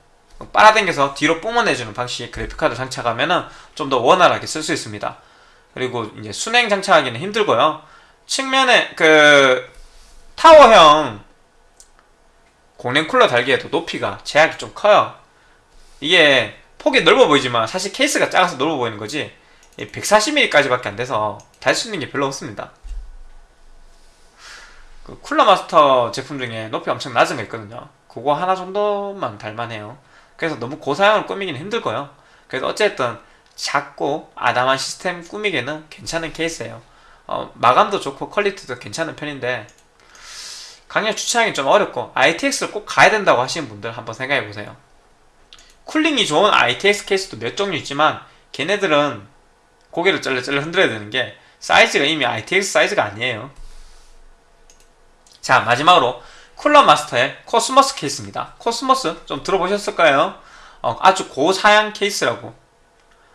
빨아당겨서 뒤로 뿜어내주는 방식의 그래픽카드 장착하면은 좀더 원활하게 쓸 수 있습니다. 그리고 이제 수냉 장착하기는 힘들고요. 측면에 그 타워형 공랭 쿨러 달기에도 높이가 제약이 좀 커요. 이게 폭이 넓어 보이지만 사실 케이스가 작아서 넓어 보이는 거지 140mm까지밖에 안 돼서 달 수 있는 게 별로 없습니다. 그 Cooler Master 제품 중에 높이 엄청 낮은 거 있거든요. 그거 하나 정도만 달만해요. 그래서 너무 고사양을 꾸미기는 힘들고요. 그래서 어쨌든 작고 아담한 시스템 꾸미기에는 괜찮은 케이스예요. 어, 마감도 좋고 quality도 괜찮은 편인데 강력 추천하기 좀 어렵고 ITX를 꼭 가야 된다고 하시는 분들 한번 생각해 보세요. cooling이 좋은 ITX 케이스도 몇 종류 있지만 걔네들은 고개를 쩔레쩔레 흔들어야 되는 게 사이즈가 이미 ITX 사이즈가 아니에요. 자 마지막으로 Cooler Master의 Cosmos 케이스입니다. 코스모스 좀 들어보셨을까요? 어, 아주 고사양 케이스라고.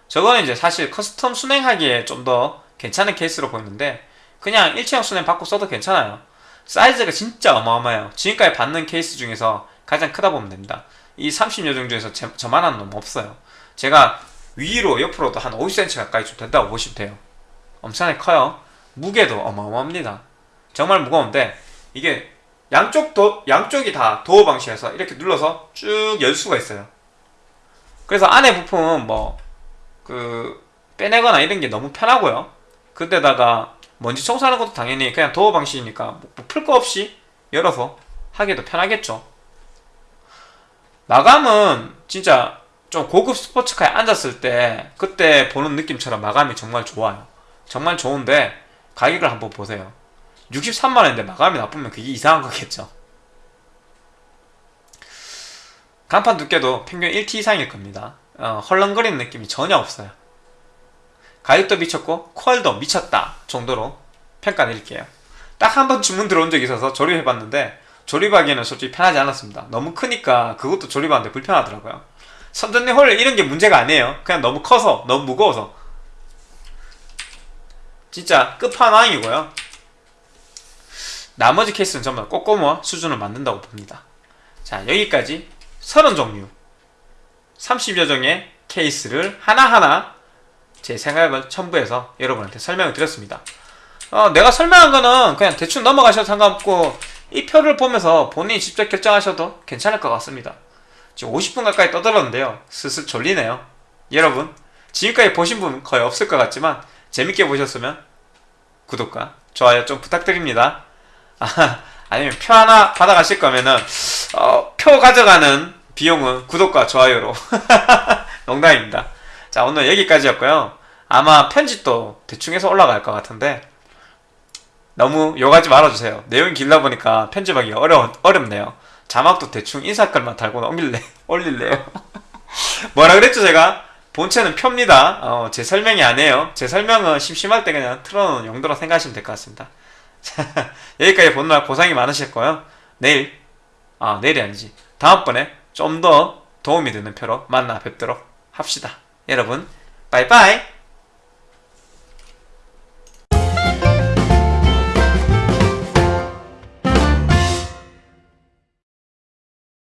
저거는 이제 사실 custom 수냉하기에 좀 더 괜찮은 케이스로 보이는데 그냥 일체형 수냉 달고 써도 괜찮아요. 사이즈가 진짜 어마어마해요. 지금까지 봤는 케이스 중에서 가장 크다 보면 됩니다. 이 30여 종 중에서 제, 저만한 놈 없어요. 제가 위로 옆으로도 한 50cm 가까이 좀 된다고 보시면 돼요. 엄청나게 커요. 무게도 어마어마합니다. 정말 무거운데 이게 양쪽 도 양쪽이 다 도어 방식에서 이렇게 눌러서 쭉 열 수가 있어요. 그래서 안에 부품은 뭐 그 빼내거나 이런 게 너무 편하고요. 그때다가 먼지 청소하는 것도 당연히 그냥 도어 방식이니까 뭐 풀 거 없이 열어서 하기도 편하겠죠. 마감은 진짜 좀 고급 스포츠카에 앉았을 때 그때 보는 느낌처럼 마감이 정말 좋아요. 정말 좋은데 가격을 한번 보세요. 63만원인데 마감이 나쁘면 그게 이상한 거겠죠. 간판 두께도 평균 1T 이상일 겁니다. 어, 헐렁거리는 느낌이 전혀 없어요. 가격도 미쳤고 퀄도 미쳤다 정도로 평가 드릴게요. 딱 한 번 주문 들어온 적이 있어서 조립해봤는데 조립하기에는 솔직히 편하지 않았습니다. 너무 크니까 그것도 조립하는데 불편하더라고요. 선전리 홀 이런 게 문제가 아니에요. 그냥 너무 커서 너무 무거워서 진짜 끝판왕이고요. 나머지 케이스는 다 꼬꼬모와 수준을 만든다고 봅니다. 자 여기까지 30종류 30여 종의 케이스를 하나하나 제 생각을 첨부해서 여러분한테 설명을 드렸습니다. 어, 내가 설명한 거는 그냥 대충 넘어가셔도 상관없고 이 표를 보면서 본인이 직접 결정하셔도 괜찮을 것 같습니다. 지금 50분 가까이 떠들었는데요. 슬슬 졸리네요. 여러분 지금까지 보신 분 거의 없을 것 같지만 재밌게 보셨으면 구독과 좋아요 좀 부탁드립니다. 아, 아니면 표 하나 받아가실 거면은 어, 표 가져가는 비용은 구독과 좋아요로 *laughs* 농담입니다. 자 오늘 여기까지였고요. 아마 편집도 대충 해서 올라갈 것 같은데 너무 욕하지 말아주세요. 내용이 길다 보니까 편집하기 어려 어렵네요. 자막도 대충 인사글만 달고 올릴래 *laughs* 올릴래요. *laughs* 뭐라 그랬죠 제가? 본체는 표입니다. 어, 제 설명이 아니에요. 제 설명은 심심할 때 그냥 틀어놓은 용도로 생각하시면 될 것 같습니다. 자, *laughs* 여기까지 보느라 고생이 많으실 거예요. 내일, 아, 내일이 아니지. 다음번에 좀 더 도움이 되는 표로 만나 뵙도록 합시다. 여러분, 빠이빠이!